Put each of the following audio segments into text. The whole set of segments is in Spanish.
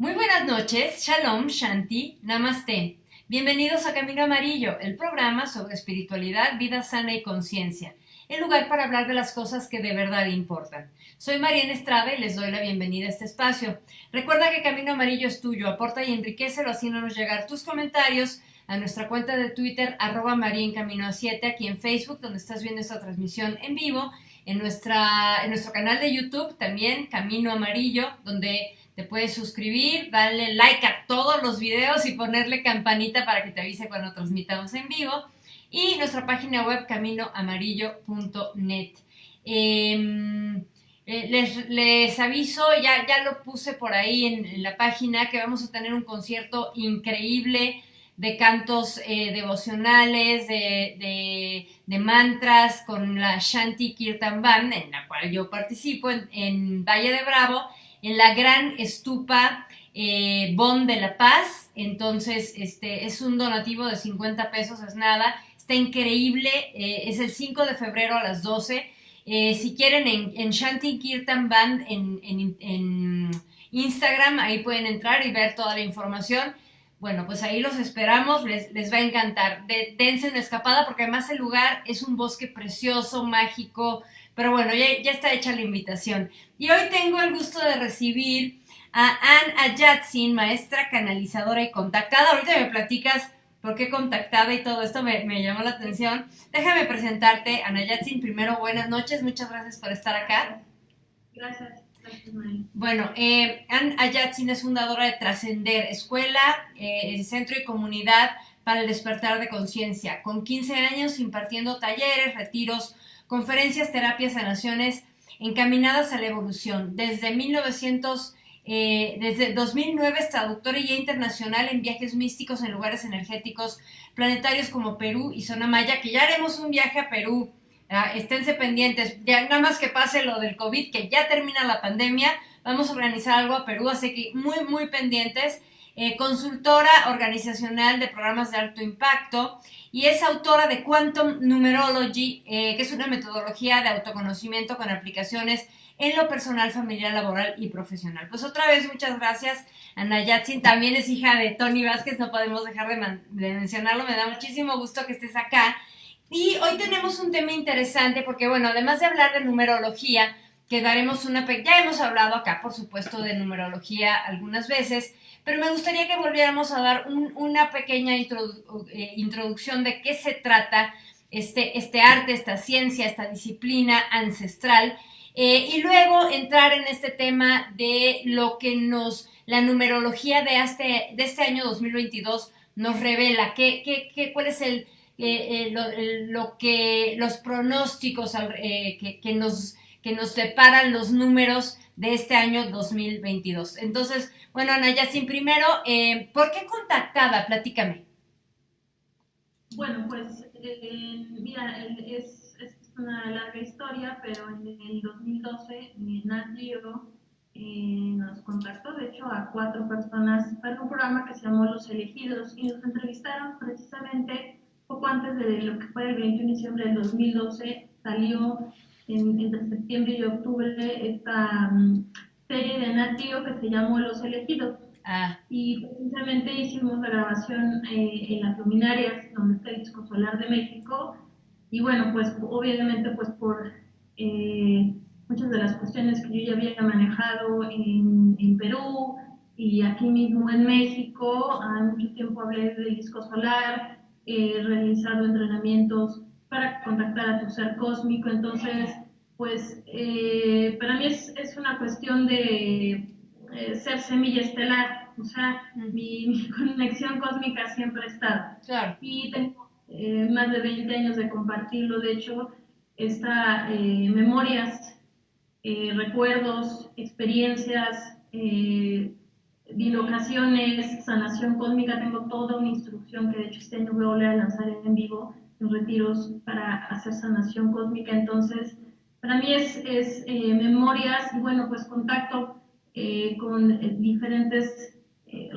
Buenas noches, Shalom, Shanti, Namaste. Bienvenidos a Camino Amarillo, el programa sobre espiritualidad, vida sana y conciencia, el lugar para hablar de las cosas que de verdad importan. Soy Mariana Estrada y les doy la bienvenida a este espacio. Recuerda que Camino Amarillo es tuyo, aporta y enriquecelo haciéndonos llegar tus comentarios a nuestra cuenta de Twitter, arroba María en Camino a 7, aquí en Facebook, donde estás viendo esta transmisión en vivo, en, nuestra, en nuestro canal de YouTube, también Camino Amarillo, donde te puedes suscribir, darle like a todos los videos y ponerle campanita para que te avise cuando transmitamos en vivo. Y nuestra página web caminoamarillo.net. Em, eh, les, les, aviso, ya, ya lo puse por ahí en, la página, que vamos a tener un concierto increíble de cantos eh, devocionales, de, de, mantras con la Shanti Kirtan Band, en la cual yo participo en, en Valle de Bravo en la gran estupa eh, Bon de la Paz. Entonces, este es un donativo de 50 pesos, es nada. Está increíble. Eh, es el 5 de febrero a las 12. Eh, si quieren, en, Shanti Kirtan Band en, Instagram, ahí pueden entrar y ver toda la información. Bueno, pues ahí los esperamos, les, les va a encantar. De, dense una escapada porque además el lugar es un bosque precioso, mágico, pero bueno, ya, está hecha la invitación. Y hoy tengo el gusto de recibir a Ann Ayatsin, maestra canalizadora y contactada. Ahorita me platicas por qué contactada y todo esto me, llamó la atención. Déjame presentarte, Ana Ayatsin. Primero, buenas noches, muchas gracias por estar acá. Gracias. Bueno, eh, Ann Ayatsin es fundadora de Trascender, escuela, eh, centro y comunidad para el despertar de conciencia, con 15 años impartiendo talleres, retiros, conferencias, terapias, sanaciones encaminadas a la evolución. Desde 1900, eh, desde 2009 es traductora y internacional en viajes místicos en lugares energéticos planetarios como Perú y Zona Maya, que ya haremos un viaje a Perú. Ah, esténse pendientes, ya nada más que pase lo del COVID, que ya termina la pandemia, vamos a organizar algo a Perú, así que muy, muy pendientes. Eh, consultora organizacional de programas de alto impacto y es autora de Quantum Numerology, eh, que es una metodología de autoconocimiento con aplicaciones en lo personal, familiar, laboral y profesional. Pues otra vez, muchas gracias. Ana Yatsin también es hija de Tony Vázquez, no podemos dejar de, mencionarlo, me da muchísimo gusto que estés acá. Y hoy tenemos un tema interesante porque, bueno, además de hablar de numerología, que daremos una... Ya hemos hablado acá, por supuesto, de numerología algunas veces, pero me gustaría que volviéramos a dar una pequeña eh, introducción de qué se trata este, este arte, esta ciencia, esta disciplina ancestral, eh, y luego entrar en este tema de lo que nos, la numerología de este, de este año 2022 nos revela, qué, qué, cuál es el, eh, lo, que, los pronósticos que, nos, que nos separan los números de este año 2022. Entonces, bueno, Ana sin primero, eh, ¿por qué contactada? Platícame. Bueno, pues, eh, mira, es, es, una larga historia, pero en el 2012 Nat eh, nos contactó, de hecho, a cuatro personas para un programa que se llamó Los Elegidos y nos entrevistaron precisamente poco antes de lo que fue el 21 de diciembre del 2012, salió entre septiembre y octubre esta mm, serie de Natio que se llamó Los Elegidos. Ah. Y precisamente hicimos la grabación eh, en las luminarias, donde está el disco solar de México. Y bueno, pues obviamente pues por eh, muchas de las cuestiones que yo ya había manejado en, en Perú y aquí mismo en México, hace mucho tiempo hablé del disco solar, he realizado entrenamientos para contactar a tu ser cósmico, entonces pues eh, para mí es, es, una cuestión de eh, ser semilla estelar, o sea, mi, conexión cósmica siempre ha estado. Y tengo eh, más de 20 años de compartirlo, de hecho, está memorias, recuerdos, experiencias, bilocaciones, sanación cósmica, tengo toda una instrucción que de hecho este año voy a lanzar en vivo en retiros para hacer sanación cósmica, entonces para mí es, es eh, memorias y bueno, pues contacto eh, con eh, diferentes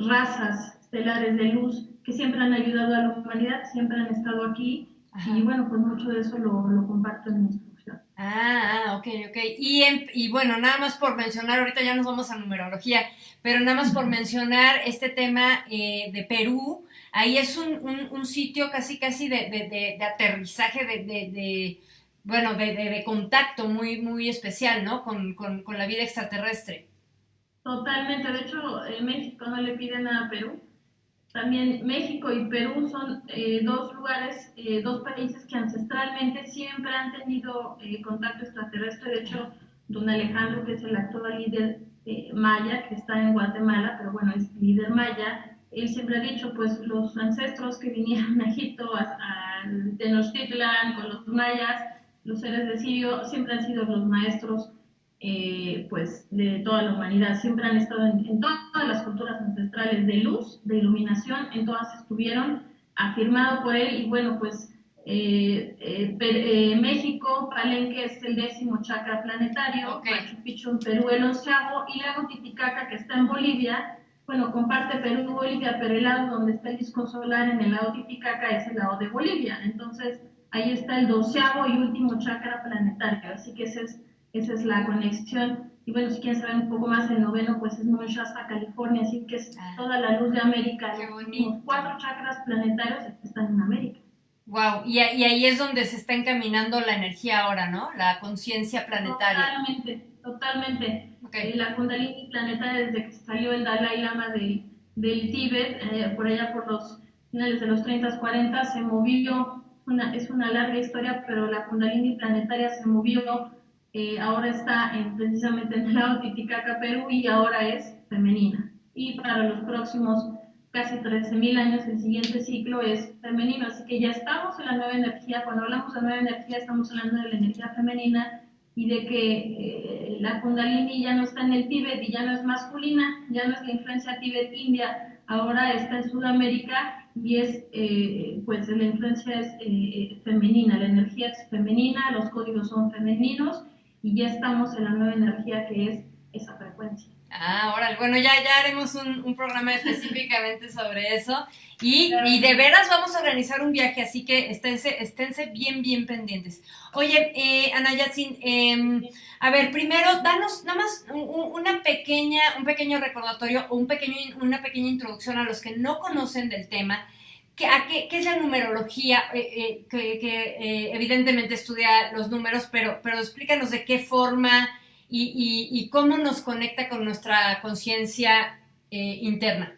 razas estelares de luz que siempre han ayudado a la humanidad, siempre han estado aquí y bueno, pues mucho de eso lo, lo comparto en mi instrucción. Ah, ah, ok, ok. Y, y bueno, nada más por mencionar, ahorita ya nos vamos a numerología, pero nada más por mencionar este tema eh, de Perú, ahí es un, un, sitio casi, casi de, de, de aterrizaje, de, bueno, de, contacto muy, muy especial, ¿no? Con, con, con la vida extraterrestre. Totalmente, de hecho, México no le piden nada a Perú también México y Perú son eh, dos lugares, eh, dos países que ancestralmente siempre han tenido eh, contacto extraterrestre. De hecho, don Alejandro, que es el actual líder maya, que está en Guatemala, pero bueno, es líder maya, él siempre ha dicho, pues los ancestros que vinieron a Egipto, a, a Tenochtitlan, con los mayas, los seres de Sirio, siempre han sido los maestros eh, pues de toda la humanidad. Siempre han estado en, todas las culturas ancestrales de luz, de iluminación, en todas estuvieron, afirmado por él. Y bueno, pues eh, eh, México, Palenque es el décimo chakra planetario, Machu Picchu en Perú el onceavo y Lago Titicaca que está en Bolivia, bueno, comparte Perú y Bolivia, pero el lado donde está el disco solar en el lado Titicaca es el lado de Bolivia, entonces ahí está el doceavo y último chakra planetario, así que ese es esa es la conexión. Y bueno, si quieren saber un poco más, el noveno pues es Mount Shasta, California, así que es ah. toda la luz de América. Los cuatro chakras planetarios están en América. Wow, y, ahí es donde se está encaminando la energía ahora, ¿no? La conciencia planetaria. Totalmente, totalmente. Okay. la Kundalini planetaria, desde que salió el Dalai Lama de, del Tíbet, eh, por allá por los finales de los 30, 40, se movió, una, es una larga historia, pero la Kundalini planetaria se movió eh, ahora está en, precisamente en el lado Titicaca, Perú, y ahora es femenina. Y para los próximos casi 13.000 años, el siguiente ciclo es femenino. Así que ya estamos en la nueva energía. Cuando hablamos de nueva energía, estamos hablando de la energía femenina y de que eh, la Kundalini ya no está en el Tíbet y ya no es masculina, ya no es la influencia Tíbet-India, ahora está en Sudamérica y es, eh, pues la influencia es femenina, la energía es femenina, los códigos son femeninos y ya estamos en la nueva energía que es esa frecuencia. Ah, ahora, bueno, ya, ya haremos un, programa específicamente sobre eso y, y, de veras vamos a organizar un viaje, así que esténse, esténse bien, bien pendientes. Oye, eh, Ana Yatsin, em, a ver, primero, danos nada más una pequeña, un pequeño recordatorio o un pequeño, una pequeña introducción a los que no conocen del tema ¿Qué, qué, es la numerología? Eh, eh, que, eh, evidentemente estudia los números, pero, pero explícanos de qué forma y, y, cómo nos conecta con nuestra conciencia interna.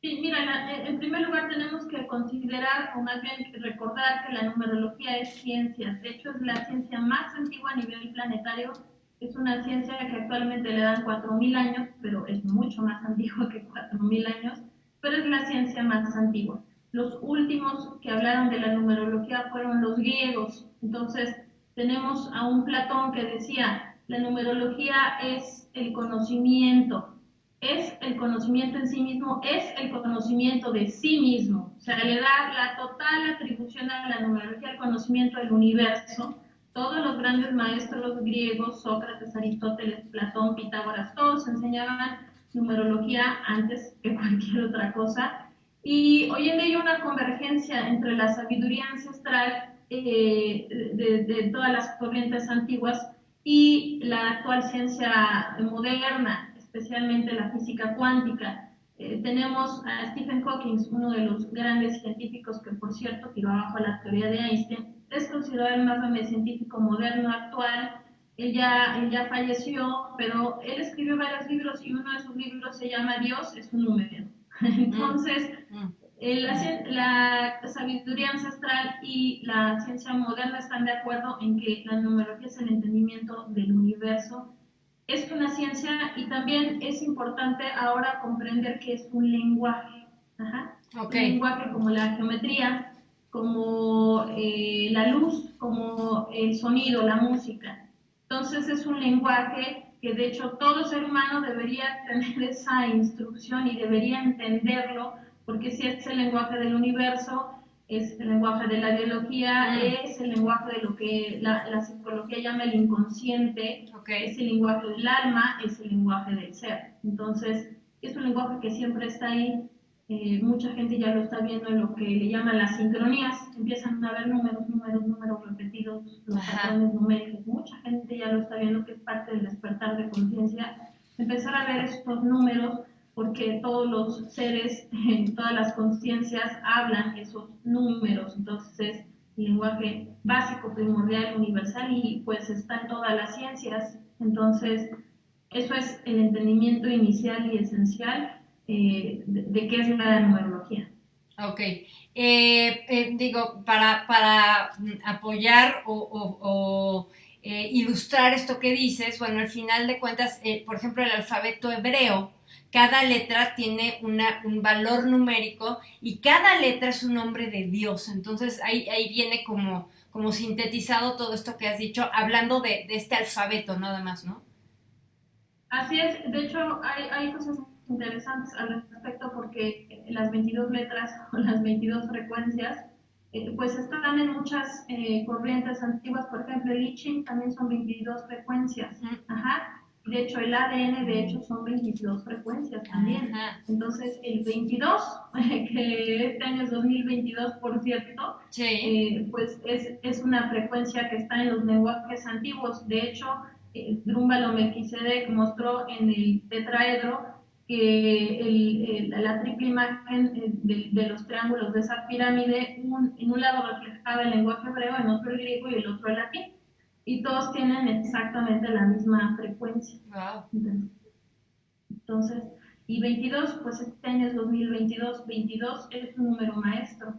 Sí, mira, en primer lugar tenemos que considerar, o más bien recordar que la numerología es ciencia. De hecho, es la ciencia más antigua a nivel planetario. Es una ciencia que actualmente le dan 4.000 años, pero es mucho más antigua que 4.000 años pero es la ciencia más antigua. Los últimos que hablaron de la numerología fueron los griegos. Entonces, tenemos a un Platón que decía, la numerología es el conocimiento, es el conocimiento en sí mismo, es el conocimiento de sí mismo. O sea, le da la total atribución a la numerología al conocimiento del universo. Todos los grandes maestros griegos, Sócrates, Aristóteles, Platón, Pitágoras, todos enseñaban numerología antes que cualquier otra cosa. Y hoy en día hay una convergencia entre la sabiduría ancestral eh, de, todas las corrientes antiguas y la actual ciencia moderna, especialmente la física cuántica. Eh, tenemos a Stephen Hawking, uno de los grandes científicos que, por cierto, tiró abajo la teoría de Einstein, es considerado el más grande científico moderno actual, él ya, falleció, pero él escribió varios libros y uno de sus libros se llama Dios es un número. Entonces, mm. La, sabiduría ancestral y la ciencia moderna están de acuerdo en que la numerología es el entendimiento del universo. Es una ciencia y también es importante ahora comprender que es un lenguaje. Un lenguaje como la geometría, como eh, la luz, como el sonido, la música. Entonces es un lenguaje que de hecho todo ser humano debería tener esa instrucción y debería entenderlo, porque si es el lenguaje del universo, es el lenguaje de la biología, es el lenguaje de lo que la, psicología llama el inconsciente, es el lenguaje del alma, es el lenguaje del ser. Entonces, es un lenguaje que siempre está ahí. Eh, mucha gente ya lo está viendo en lo que le llaman las sincronías, empiezan a ver números, números, números repetidos, los patrones numéricos, mucha gente ya lo está viendo que es parte del despertar de conciencia, empezar a ver estos números porque todos los seres, todas las conciencias hablan esos números, entonces es lenguaje básico, primordial, universal y pues está en todas las ciencias, entonces eso es el entendimiento inicial y esencial eh, de, qué es la numerología. Ok. Eh, eh, digo, para, para apoyar o, ilustrar esto que dices, bueno, al final de cuentas, por ejemplo, el alfabeto hebreo, cada letra tiene una, un valor numérico y cada letra es un nombre de Dios. Entonces ahí, ahí viene como, como sintetizado todo esto que has dicho, hablando de, de este alfabeto nada más, ¿no? Así es, de hecho hay, hay cosas interesantes al respecto porque las 22 letras o las 22 frecuencias eh, pues están en muchas eh, corrientes antiguas, por ejemplo el I Ching también son 22 frecuencias, Ajá. De hecho el ADN de hecho son 22 frecuencias también, entonces el 22, que este año es 2022 por cierto, eh, pues es, es una frecuencia que está en los lenguajes antiguos, de hecho Drúmbalo Melquisedec mostró en el tetraedro que la triple imagen eh, de, los triángulos de esa pirámide, en un lado reflejaba el lenguaje hebreo, en otro el griego y el otro el latín. Y todos tienen exactamente la misma frecuencia. Entonces, y 22, pues este año es 2022, 22 es un número maestro.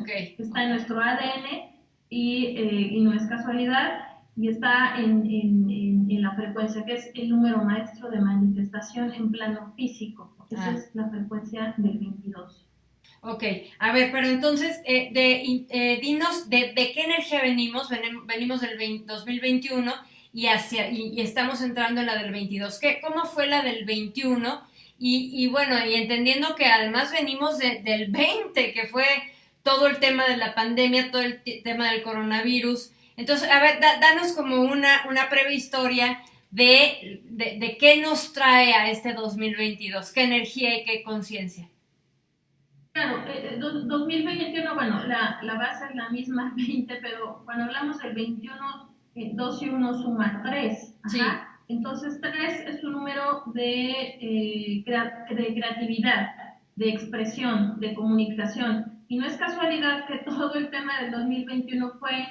Okay. Está en nuestro ADN y, eh, y no es casualidad y está en, en, en, la frecuencia, que es el número maestro de manifestación en plano físico. Esa ah. es la frecuencia del 22. Ok, a ver, pero entonces, eh, de, eh, dinos de, de, qué energía venimos, venimos del 2021 y, hacia, y, estamos entrando en la del 22. ¿Qué, ¿Cómo fue la del 21? Y, y bueno, y entendiendo que además venimos del 20, que fue todo el tema de la pandemia, todo el tema del coronavirus, entonces, a ver, danos como una, una breve historia de, de, qué nos trae a este 2022, qué energía y qué conciencia. Claro, eh, 2021, eh, bueno, la, la, base es la misma, 20, pero cuando hablamos del 21, 2 eh, y 1 suma 3. Entonces, 3 es un número de, eh, de creatividad, de expresión, de comunicación. Y no es casualidad que todo el tema del 2021 fue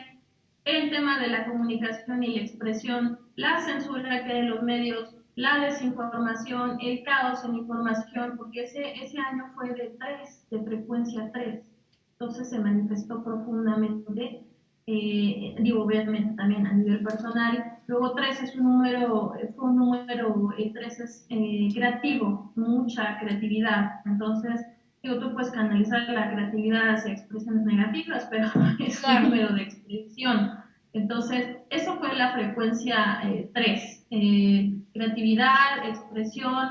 el tema de la comunicación y la expresión, la censura que hay en los medios, la desinformación, el caos en información, porque ese, ese año fue de 3, de frecuencia 3. Entonces se manifestó profundamente, eh, digo, obviamente también a nivel personal. Luego 3 es un número, fue un número, 3 eh, es eh, creativo, mucha creatividad. Entonces, digo, tú puedes canalizar la creatividad hacia expresiones negativas, pero es un número de expresión. Entonces, eso fue la frecuencia 3, eh, eh, creatividad, expresión,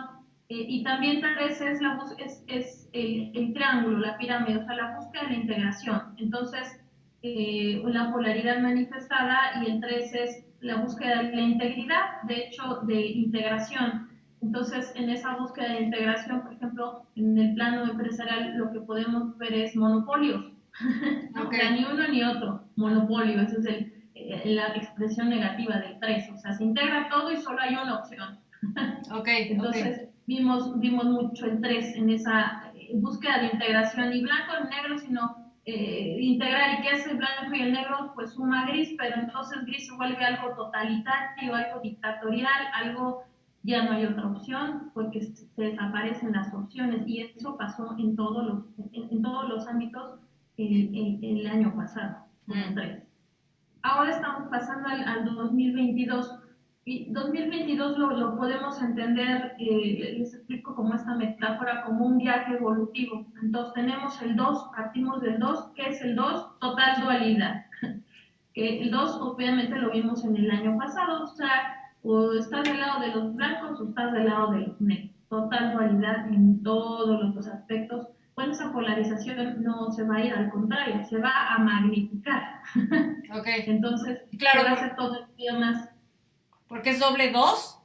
eh, y también 3 es, la, es, es el, triángulo, la pirámide, o sea, la búsqueda de la integración. Entonces, la polaridad manifestada y el 3 es la búsqueda de la integridad, de hecho, de integración. Entonces, en esa búsqueda de integración, por ejemplo, en el plano empresarial, lo que podemos ver es monopolios. no, ni uno ni otro, monopolio, ese es el, eh, la expresión negativa del 3. O sea, se integra todo y solo hay una opción. Okay, Entonces, Vimos, vimos mucho el 3 en esa eh, búsqueda de integración, y blanco y negro, sino eh, integrar. ¿Y qué hace el blanco y el negro? Pues suma gris, pero entonces gris se vuelve algo totalitario, algo dictatorial, algo ya no hay otra opción porque se desaparecen las opciones y eso pasó en todos los, en, todos los ámbitos el, el, año pasado. Mm. Ahora estamos pasando al, al 2022 y 2022 lo, lo podemos entender, eh, les explico como esta metáfora, como un viaje evolutivo. Entonces tenemos el 2, partimos del 2, ¿qué es el 2? Total dualidad. el 2 obviamente lo vimos en el año pasado, o sea, o estás del lado de los blancos o estás del lado de los negros. Total dualidad en todos los aspectos. Pues esa polarización no se va a ir, al contrario, se va a magnificar. Ok. Entonces, claro, va a ser todo el día más. ¿Porque es doble 2?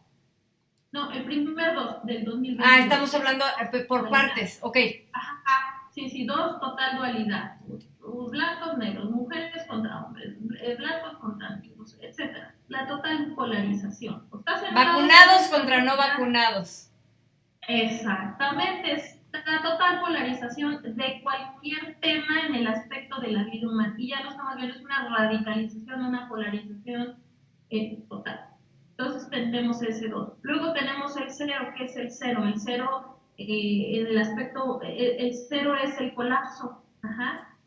No, el primer 2 del 2020. Ah, estamos hablando eh, por partes, ok. Ajá, sí, sí, dos, total dualidad. Blancos, negros, mujeres contra hombres, eh, blancos contra negros, etc. La total polarización. Vacunados contra no vacunados. Exactamente, la total polarización de cualquier tema en el aspecto de la vida humana. Y ya lo estamos viendo, es una radicalización, una polarización eh, total. Entonces tenemos ese 2. Luego tenemos el 0, que es el 0. El 0, eh, en el aspecto, el 0 es el colapso,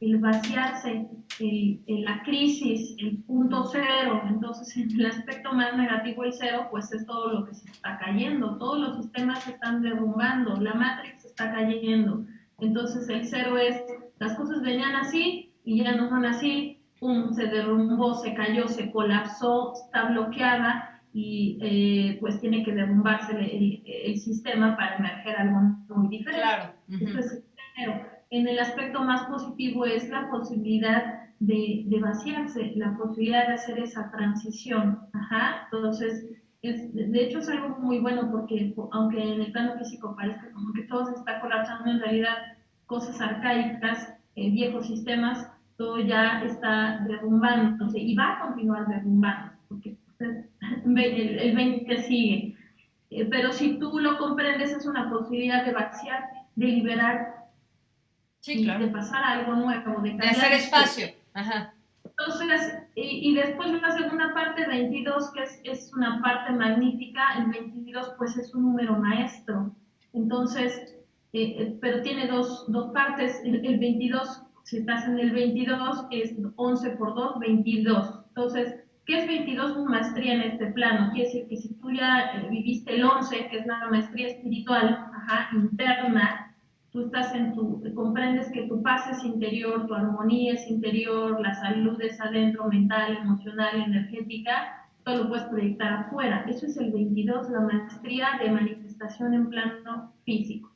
el vaciarse, la crisis, el punto cero. Entonces, en el aspecto más negativo, el 0, pues es todo lo que se está cayendo. Todos los sistemas se están derrumbando, la matrix está cayendo. Entonces, el 0 es, las cosas venían así y ya no son así, pum, se derrumbó, se cayó, se colapsó, está bloqueada y eh, pues tiene que derrumbarse el, sistema para emerger algo muy diferente. Claro. en el aspecto más positivo es la posibilidad de, de, vaciarse, la posibilidad de hacer esa transición. Ajá. Entonces, es, de hecho es algo muy bueno porque aunque en el plano físico parezca como que todo se está colapsando, en realidad cosas arcaicas, eh, viejos sistemas, todo ya está derrumbándose y va a continuar derrumbando, porque el, 20 que sigue. Eh, pero si tú lo comprendes, es una posibilidad de vaciar, de liberar, de pasar a algo nuevo, de, hacer espacio. Entonces, y, después la segunda parte, 22, que es, es, una parte magnífica, el 22 pues es un número maestro. Entonces, eh, eh, pero tiene dos, dos partes, el, el, 22, si estás en el 22, es 11 por 2, 22. Entonces, ¿Qué es 22 maestría en este plano? Quiere decir que si tú ya eh, viviste el 11, que es la maestría espiritual, ajá, interna, tú estás en tu, comprendes que tu paz es interior, tu armonía es interior, la salud es adentro, mental, emocional, energética, todo lo puedes proyectar afuera. Eso es el 22, la maestría de manifestación en plano físico.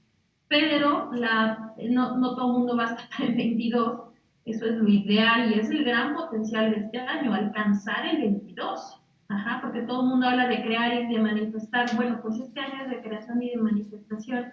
Pero la, no, no todo el mundo va a estar en 22, eso es lo ideal y es el gran potencial de este año, alcanzar el 22. Ajá, porque todo el mundo habla de crear y de manifestar. Bueno, pues este año es de creación y de manifestación.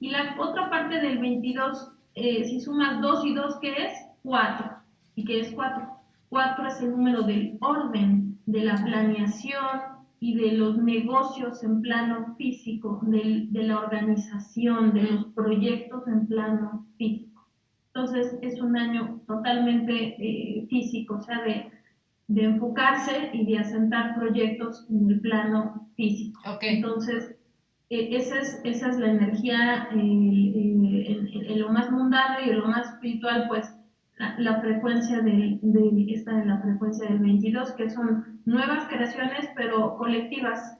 Y la otra parte del 22, eh, si sumas 2 y 2, ¿qué es? 4. ¿Y qué es 4? 4 es el número del orden, de la planeación y de los negocios en plano físico, de la organización, de los proyectos en plano físico. Entonces es un año totalmente eh, físico, o sea, de, enfocarse y de asentar proyectos en el plano físico. Entonces, e, esa, es, esa es la energía en, lo más mundano y en lo más espiritual, pues la, frecuencia del, está en la frecuencia del 22, que son nuevas creaciones, pero colectivas.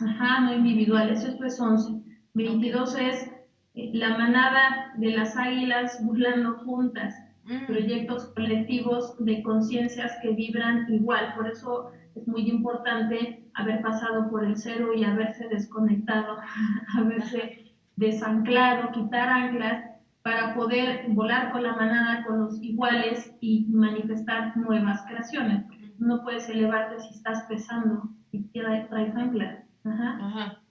Ajá, no individuales. Esto es 11. 22 es la manada de las águilas burlando juntas, mm. proyectos colectivos de conciencias que vibran igual. Por eso es muy importante haber pasado por el cero y haberse desconectado, haberse desanclado, quitar anclas para poder volar con la manada, con los iguales y manifestar nuevas creaciones. No puedes elevarte si estás pesando y traes anclas. Ajá.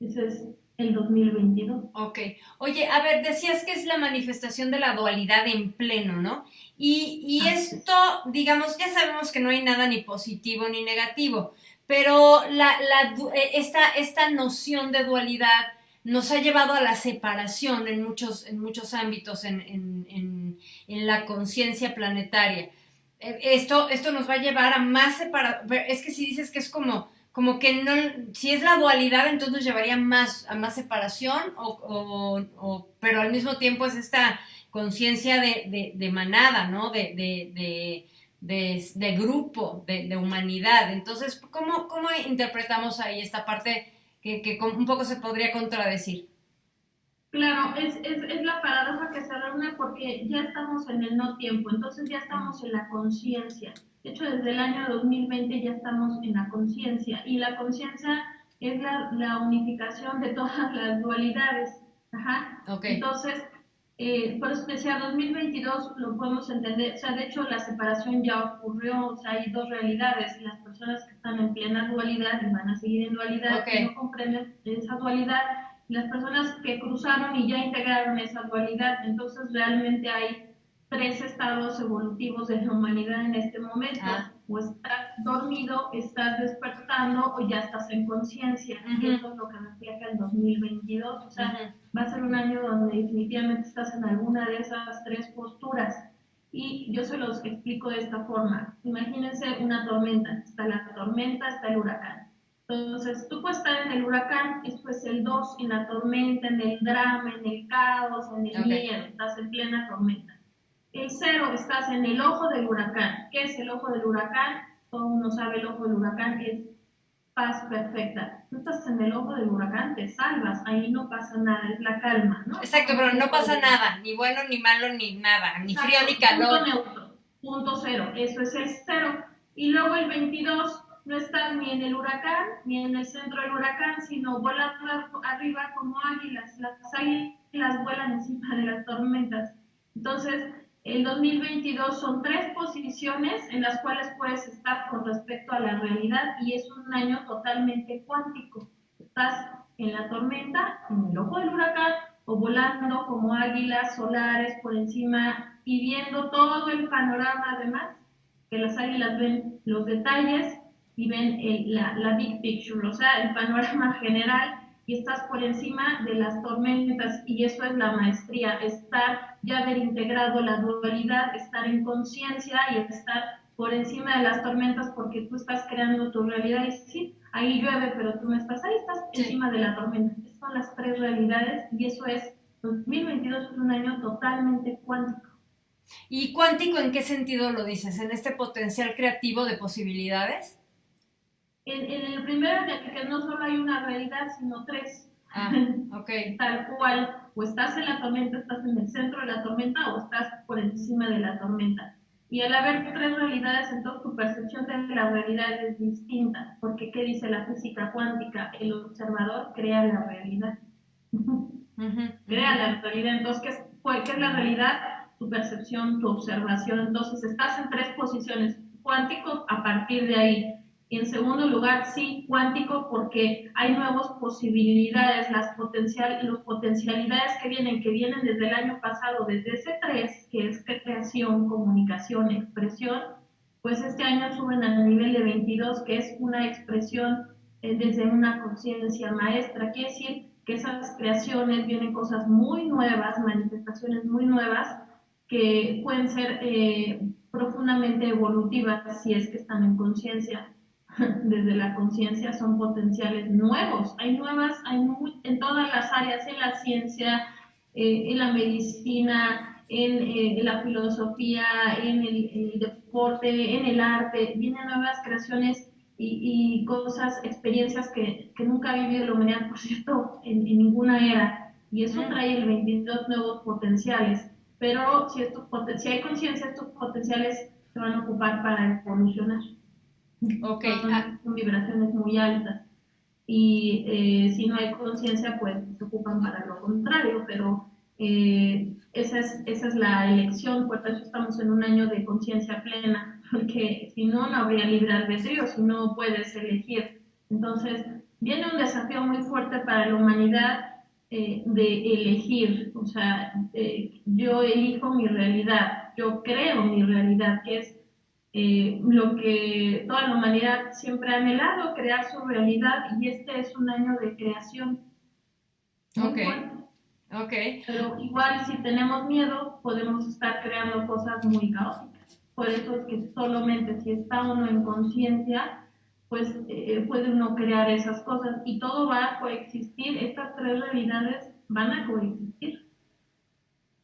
Ese es el 2022. Ok. Oye, a ver, decías que es la manifestación de la dualidad en pleno, ¿no? Y, esto, digamos, ya sabemos que no hay nada ni positivo ni negativo, pero la, eh, esta, esta noción de dualidad nos ha llevado a la separación en muchos, en muchos ámbitos en, en, en, la conciencia planetaria. Eh, esto, esto nos va a llevar a más separación. Es que si dices que es como como que no, si es la dualidad, entonces llevaría más, a más separación, o, pero al mismo tiempo es esta conciencia de, manada, ¿no? De, de, grupo, de, humanidad. Entonces, ¿cómo, ¿cómo, interpretamos ahí esta parte que, un poco se podría contradecir? Claro, es, es, es, la paradoja que se reúne porque ya estamos en el no tiempo, entonces ya estamos en la conciencia. De hecho, desde el año 2020 ya estamos en la conciencia y la conciencia es la, unificación de todas las dualidades. Ajá. Entonces, eh, por eso decía, 2022 lo podemos entender, o sea, de hecho la separación ya ocurrió, o sea, hay dos realidades, las personas que están en plena dualidad y van a seguir en dualidad, que no comprenden esa dualidad, las personas que cruzaron y ya integraron esa dualidad. Entonces realmente hay tres estados evolutivos de la humanidad en este momento. Ah. O estás dormido, estás despertando o ya estás en conciencia. Y eso es lo que refleja el 2022. O sea, va a ser un año donde definitivamente estás en alguna de esas tres posturas. Y yo se los explico de esta forma. Imagínense una tormenta. Está la tormenta, está el huracán. Entonces, tú puedes estar en el huracán, esto es el 2, en la tormenta, en el drama, en el caos, en el miedo, estás en plena tormenta. El 0, estás en el ojo del huracán. ¿Qué es el ojo del huracán? Todo uno sabe el ojo del huracán es paz perfecta. Tú estás en el ojo del huracán, te salvas, ahí no pasa nada, es la calma, ¿no? Exacto, pero no pasa nada, ni bueno, ni malo, ni nada, ni frío, ni calor. Punto neutro, punto cero, eso es el cero. Y luego el 22 no estás ni en el huracán, ni en el centro del huracán, sino volando arriba como águilas. Las águilas vuelan encima de las tormentas. Entonces, el 2022 son tres posiciones en las cuales puedes estar con respecto a la realidad y es un año totalmente cuántico. Estás en la tormenta, en el ojo del huracán o volando como águilas solares por encima y viendo todo el panorama además, que las águilas ven los detalles y ven la, la big picture, o sea, el panorama general y estás por encima de las tormentas y eso es la maestría, estar, ya haber integrado la dualidad, estar en conciencia y estar por encima de las tormentas porque tú estás creando tu realidad y sí, ahí llueve, pero tú no estás ahí, estás encima de la tormenta. Estas son las tres realidades y eso es, 2022 es un año totalmente cuántico. ¿Y cuántico en qué sentido lo dices? ¿En este potencial creativo de posibilidades? En, el primero, de que no solo hay una realidad, sino tres. Ah, ok. Tal cual, o estás en la tormenta, estás en el centro de la tormenta o estás por encima de la tormenta. Y al haber tres realidades, entonces tu percepción de la realidad es distinta, porque ¿qué dice la física cuántica? El observador crea la realidad. crea la realidad. Entonces, ¿qué es, ¿qué es la realidad? Tu percepción, tu observación. Entonces, estás en tres posiciones. Cuántico, a partir de ahí y en segundo lugar, sí, cuántico, porque hay nuevas posibilidades, las potencial, los potencialidades que vienen, que vienen desde el año pasado, desde ese 3, que es creación, comunicación, expresión, pues este año suben al nivel de 22, que es una expresión eh, desde una conciencia maestra. Quiere decir que esas creaciones vienen cosas muy nuevas, manifestaciones muy nuevas, que pueden ser eh, profundamente evolutivas si es que están en conciencia desde la conciencia son potenciales nuevos. Hay nuevas, hay en todas las áreas, en la ciencia, eh, en la medicina, en, eh, la filosofía, en el, deporte, en el arte. Vienen nuevas creaciones y, cosas, experiencias que, nunca ha vivido la humanidad, por cierto, en, ninguna era. Y eso trae el 22 nuevos potenciales. Pero si, estos, si hay conciencia, estos potenciales se van a ocupar para evolucionar. Ok. Ah. Son, vibraciones muy altas. Y eh, si no hay conciencia, pues se ocupan para lo contrario, pero eh, esa, es, esa es la elección, por eso estamos en un año de conciencia plena, porque si no, no habría libre albedrío, si no puedes elegir. Entonces, viene un desafío muy fuerte para la humanidad eh, de elegir, o sea, yo elijo mi realidad, yo creo mi realidad, que es eh, lo que toda la humanidad siempre ha anhelado, crear su realidad, y este es un año de creación. Ok. Pero igual si tenemos miedo, podemos estar creando cosas muy caóticas. Por eso es que solamente si está uno en conciencia, pues eh, puede uno crear esas cosas y todo va a coexistir, estas tres realidades van a coexistir.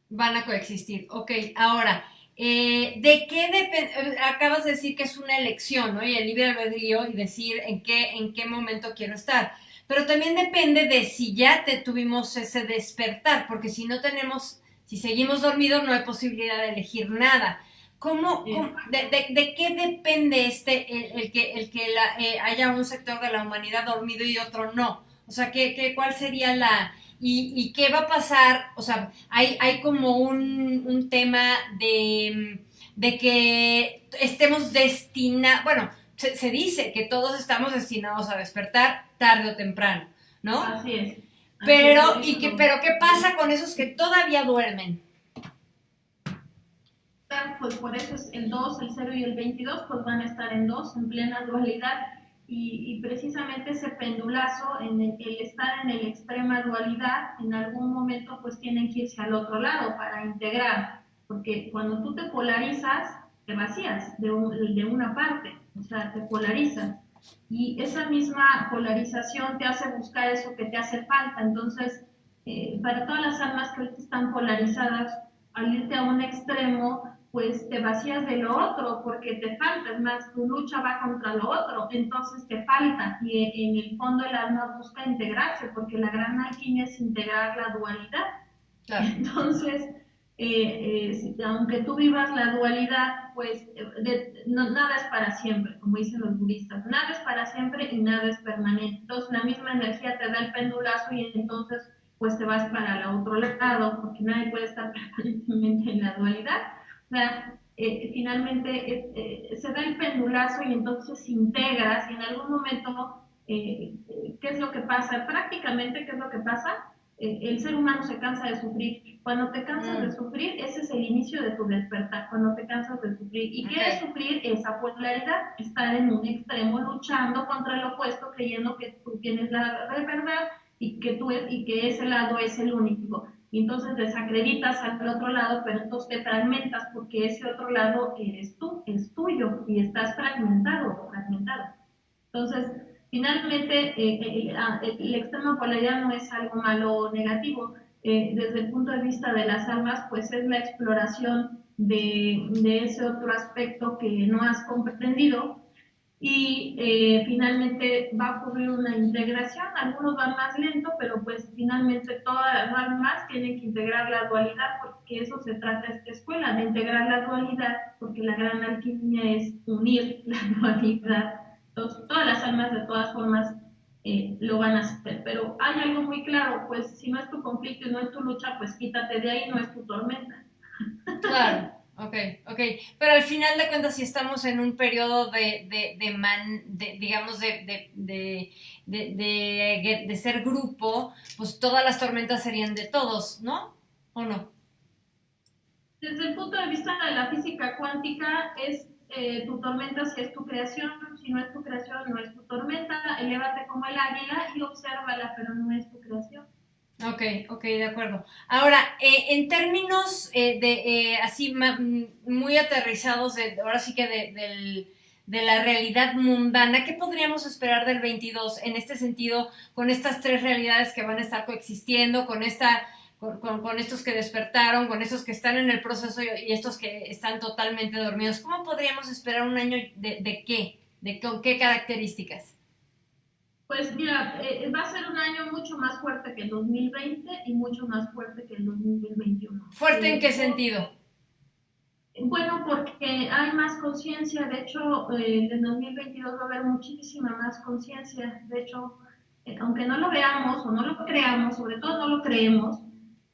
Van a coexistir, ok. Ahora, eh, ¿De qué depende? Acabas de decir que es una elección, ¿no? Y el libre albedrío y decir en qué, en qué momento quiero estar. Pero también depende de si ya te tuvimos ese despertar, porque si no tenemos, si seguimos dormidos, no hay posibilidad de elegir nada. ¿Cómo, de, qué depende este, el, que, el que eh, haya un sector de la humanidad dormido y otro no? O sea, ¿qué, qué, ¿cuál sería la, ¿Y, qué va a pasar? O sea, hay, hay como un, tema de, que estemos destinados, bueno, se, dice que todos estamos destinados a despertar tarde o temprano, ¿no? Así es. Pero, ¿y qué, pero qué pasa con esos que todavía duermen? Pues por eso es el 2, el 0 y el 22, pues van a estar en 2, en plena dualidad. Y, precisamente ese pendulazo, en el, estar en el extrema dualidad, en algún momento pues tienen que irse al otro lado para integrar, porque cuando tú te polarizas, te vacías de, de una parte, o sea, te polarizas y esa misma polarización te hace buscar eso que te hace falta. Entonces, eh, para todas las almas que están polarizadas, al irte a un extremo, pues te vacías de lo otro porque te falta, es más, tu lucha va contra lo otro, entonces te falta y en el fondo el alma busca integrarse porque la gran alquimia es integrar la dualidad. Entonces, eh, eh, aunque tú vivas la dualidad, pues eh, nada es para siempre, como dicen los budistas, nada es para siempre y nada es permanente. Entonces la misma energía te da el pendulazo y entonces pues te vas para el otro lado, porque nadie puede estar permanentemente en la dualidad. O sea, finalmente se da el pendulazo y entonces integras y en algún momento, ¿qué es lo que pasa? Prácticamente, ¿qué es lo que pasa? el ser humano se cansa de sufrir. Cuando te cansas de mm. sufrir, ese es el inicio de tu despertar, cuando te cansas de sufrir. ¿Y qué es sufrir? Esa polaridad, estar en un extremo luchando contra el opuesto, creyendo que tú tienes la verdad y que, tú y que ese lado es el único. Entonces desacreditas al otro lado, pero entonces te fragmentas porque ese otro lado eres tú, es tuyo y estás fragmentado, fragmentado. Entonces, Finalmente, eh, eh, ah, eh, el extremo polaridad no es algo malo o negativo. desde el punto de vista de las almas, pues es la exploración de, de ese otro aspecto que no has comprendido y finalmente va a ocurrir una integración. Algunos van más lento, pero pues finalmente todas las almas tienen que integrar la dualidad porque eso se trata esta escuela, de integrar la dualidad, porque la gran alquimia es unir la dualidad todas las almas de todas formas eh, lo van a hacer, pero hay algo muy claro, pues si no es tu conflicto y no es tu lucha, pues quítate de ahí, no es tu tormenta. Claro. Ok, ok. Pero al final de cuentas, si estamos en un periodo de, de, de, man, de digamos, de, de, ser grupo, pues todas las tormentas serían de todos, ¿no? ¿O no? Desde el punto de vista de la física cuántica, es eh, tu tormenta si es tu creación, si no es tu creación, no es tu tormenta, elévate como el águila y obsérvala, pero no es tu creación. Ok, ok, de acuerdo. Ahora, eh, en términos eh, de así muy aterrizados, de, ahora sí que de, de la realidad mundana, ¿qué podríamos esperar del 22 en este sentido, con estas tres realidades que van a estar coexistiendo, con esta con, estos que despertaron, con estos que están en el proceso y estos que están totalmente dormidos. ¿Cómo podríamos esperar un año de, qué? ¿De con qué características? Pues mira, eh, va a ser un año mucho más fuerte que el 2020 y mucho más fuerte que el 2021. ¿Fuerte en qué sentido? Bueno, porque hay más conciencia, de hecho, eh, en el 2022 va a haber muchísima más conciencia, de hecho, eh, aunque no lo veamos o no lo creamos, sobre todo no lo creemos,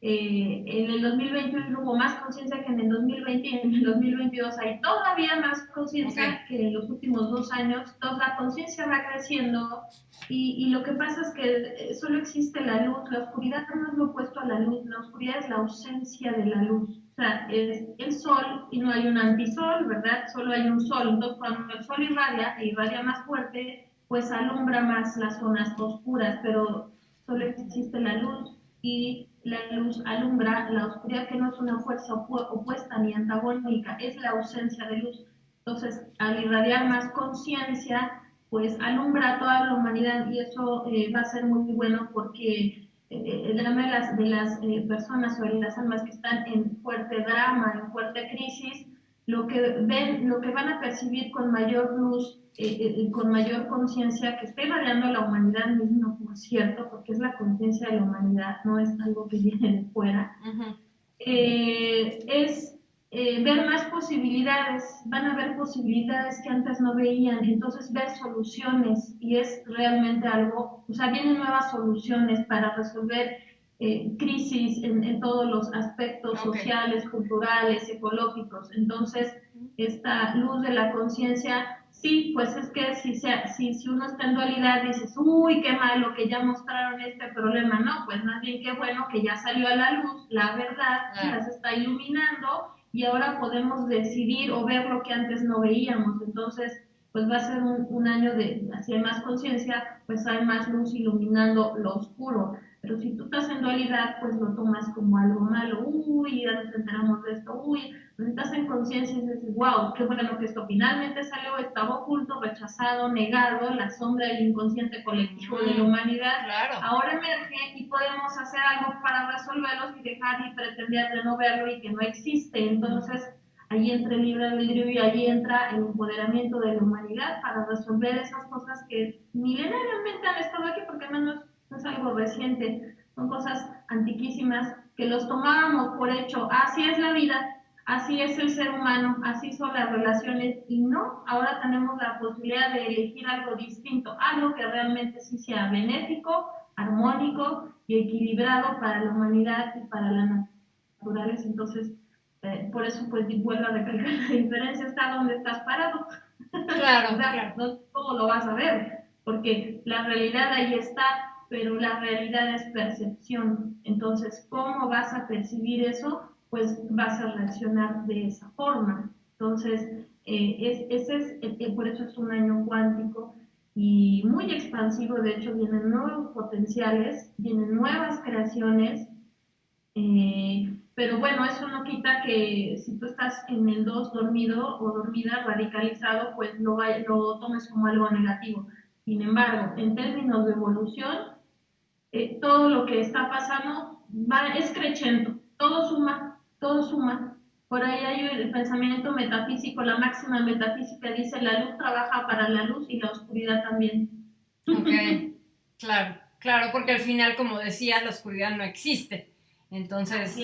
eh, en el 2021 hubo más conciencia que en el 2020 y en el 2022 hay todavía más conciencia que en los últimos dos años. Entonces la conciencia va creciendo y, y, lo que pasa es que eh, solo existe la luz, la oscuridad no es lo opuesto a la luz, la oscuridad es la ausencia de la luz. O sea, es el sol y no hay un antisol, ¿verdad? Solo hay un sol. Entonces cuando el sol irradia e irradia más fuerte, pues alumbra más las zonas oscuras, pero solo existe la luz y la luz alumbra la oscuridad, que no es una fuerza opuesta ni antagónica, es la ausencia de luz. Entonces, al irradiar más conciencia, pues alumbra a toda la humanidad y eso eh, va a ser muy bueno porque eh, el drama de las, de las eh, personas o de las almas que están en fuerte drama, en fuerte crisis, lo que ven, lo que van a percibir con mayor luz eh, eh, con mayor conciencia que esté variando la humanidad misma, por cierto, porque es la conciencia de la humanidad, no es algo que viene de fuera, eh, es ver más posibilidades, van a ver posibilidades que antes no veían, entonces ver soluciones y es realmente algo, o sea, vienen nuevas soluciones para resolver eh, crisis en, todos los aspectos sociales, culturales, ecológicos. Entonces, esta luz de la conciencia, sí, pues es que si, sea, si, si uno está en dualidad, dices, uy, qué malo que ya mostraron este problema. No, pues más bien qué bueno que ya salió a la luz la verdad, ya se está iluminando y ahora podemos decidir o ver lo que antes no veíamos. Entonces, pues va a ser un, un año de, si hay más conciencia, pues hay más luz iluminando lo oscuro. Pero si tú estás en dualidad, pues lo tomas como algo malo. Uy, ya nos enteramos de esto. Uy, pues estás en conciencia y dices, wow, qué bueno que esto finalmente salió, estaba oculto, rechazado, negado, la sombra del inconsciente colectivo de la humanidad. Ahora emerge y podemos hacer algo para resolverlos y dejar y pretender de no verlo y que no existe. Entonces, ahí entra el libre albedrío y ahí entra el empoderamiento de la humanidad para resolver esas cosas que milenariamente han estado aquí, porque menos no es algo reciente, son cosas antiquísimas que los tomábamos por hecho, así es la vida, así es el ser humano, así son las relaciones y no, ahora tenemos la posibilidad de elegir algo distinto, algo que realmente sí sea benéfico, armónico y equilibrado para la humanidad y para la naturaleza. Entonces, eh, por eso pues vuelvo a recalcar, la diferencia está donde estás parado. Claro, claro. No cómo lo vas a ver, porque la realidad ahí está, pero la realidad es percepción. Entonces, ¿cómo vas a percibir eso? Pues vas a reaccionar de esa forma. Entonces, eh, es, ese es, por eso es un año cuántico y muy expansivo. De hecho, vienen nuevos potenciales, vienen nuevas creaciones. Eh, pero bueno, eso no quita que si tú estás en el 2 dormido o dormida, radicalizado, pues lo, lo tomes como algo negativo. Sin embargo, en términos de evolución, eh, todo lo que está pasando va, es creciendo, todo suma, todo suma. Por ahí hay el pensamiento metafísico, la máxima metafísica dice la luz trabaja para la luz y la oscuridad también. Ok, claro, claro, porque al final, como decía, la oscuridad no existe. Entonces,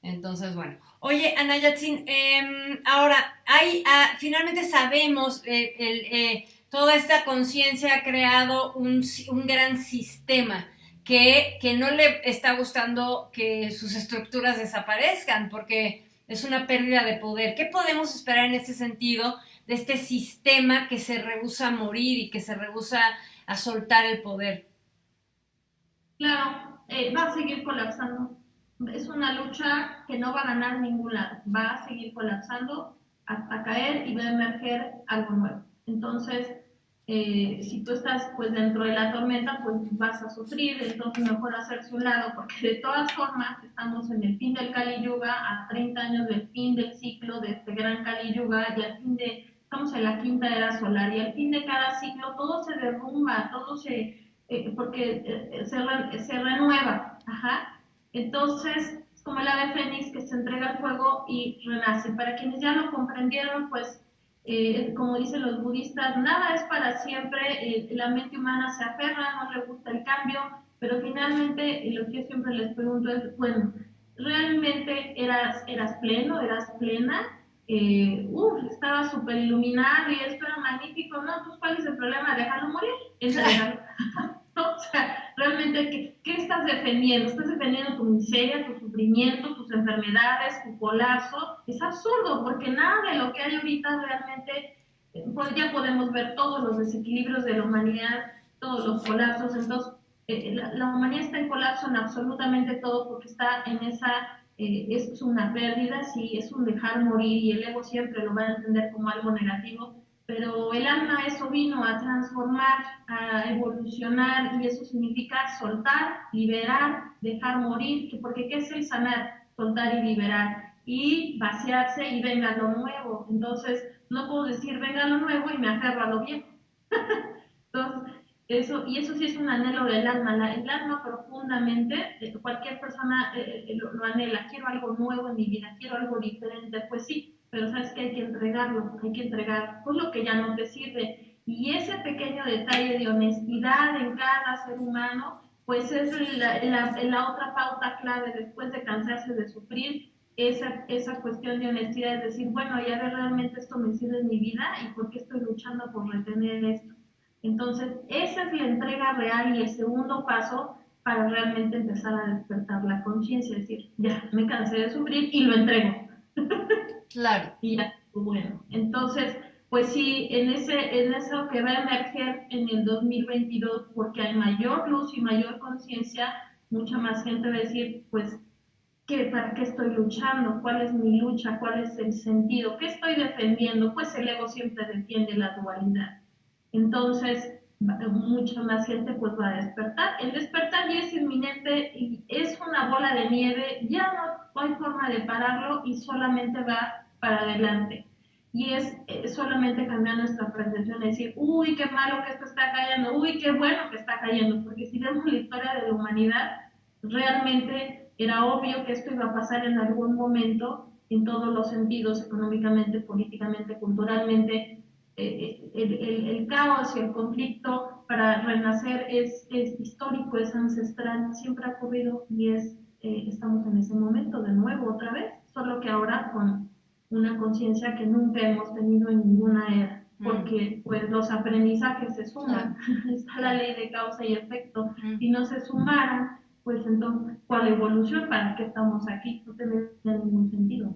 entonces bueno. Oye, Ana Yatsin, em, ahora, hay, ah, finalmente sabemos eh, eh, toda esta conciencia ha creado un, un gran sistema que, no le está gustando que sus estructuras desaparezcan porque es una pérdida de poder. ¿Qué podemos esperar en este sentido de este sistema que se rehúsa a morir y que se rehúsa a soltar el poder? Claro, eh, va a seguir colapsando. Es una lucha que no va a ganar ningún lado. Va a seguir colapsando, a caer y va a emerger algo nuevo. Entonces, eh, si tú estás pues dentro de la tormenta, pues vas a sufrir, entonces mejor hacerse un lado, porque de todas formas estamos en el fin del Kali Yuga, a 30 años del fin del ciclo de este gran Kali Yuga, y al fin de, estamos en la quinta era solar, y al fin de cada ciclo todo se derrumba, todo se, eh, porque eh, se, se, renueva, ajá. Entonces, es como el ave fénix que se entrega al fuego y renace. Para quienes ya lo comprendieron, pues eh, como dicen los budistas, nada es para siempre, eh, la mente humana se aferra, no le gusta el cambio, pero finalmente lo que yo siempre les pregunto es, bueno, ¿realmente eras, eras pleno, eras plena? Eh, uf, estaba súper iluminado y esto era magnífico, ¿no? Pues ¿cuál es el problema? Dejarlo morir. Es O sea, realmente, ¿qué, ¿qué, estás defendiendo? ¿Estás defendiendo tu miseria, tu sufrimiento, tus enfermedades, tu colapso? Es absurdo, porque nada de lo que hay ahorita realmente, eh, pues ya podemos ver todos los desequilibrios de la humanidad, todos los colapsos. Entonces, eh, la, humanidad está en colapso en absolutamente todo porque está en esa, eh, es una pérdida, sí, es un dejar morir y el ego siempre lo va a entender como algo negativo pero el alma eso vino a transformar, a evolucionar y eso significa soltar, liberar, dejar morir, porque ¿qué es el sanar? Soltar y liberar y vaciarse y venga lo nuevo. Entonces, no puedo decir venga lo nuevo y me aferro a lo viejo. Entonces, eso, y eso sí es un anhelo del alma. el alma profundamente, eh, cualquier persona eh, eh, lo anhela, quiero algo nuevo en mi vida, quiero algo diferente. Pues sí, pero sabes que hay que entregarlo, hay que entregar pues lo que ya no te sirve. Y ese pequeño detalle de honestidad en cada ser humano, pues es la, la, otra pauta clave después de cansarse de sufrir, esa, esa cuestión de honestidad, es decir, bueno, ya ver realmente esto me sirve en mi vida y por qué estoy luchando por retener esto. Entonces, esa es la entrega real y el segundo paso para realmente empezar a despertar la conciencia, decir, ya, me cansé de sufrir y lo entrego. Claro. y bueno. Entonces, pues sí, en, ese, en eso que va a emerger en el 2022, porque hay mayor luz y mayor conciencia, mucha más gente va a decir, pues, ¿qué, ¿para qué estoy luchando? ¿Cuál es mi lucha? ¿Cuál es el sentido? ¿Qué estoy defendiendo? Pues el ego siempre defiende la dualidad. Entonces, mucha más gente pues va a despertar. El despertar ya es inminente y es una bola de nieve, ya no hay forma de pararlo y solamente va para adelante. Y es solamente cambiar nuestra percepción, decir, uy, qué malo que esto está cayendo, uy, qué bueno que está cayendo, porque si vemos la historia de la humanidad, realmente era obvio que esto iba a pasar en algún momento, en todos los sentidos, económicamente, políticamente, culturalmente, eh, eh, el, caos y el conflicto para renacer es, es, histórico, es ancestral, siempre ha ocurrido y es, eh, estamos en ese momento de nuevo otra vez, solo que ahora con una conciencia que nunca hemos tenido en ninguna era, mm. porque pues los aprendizajes se suman, está la ley de causa y efecto, mm. si no se sumaran, pues entonces, ¿cuál evolución? ¿Para qué estamos aquí? No tendría ningún sentido.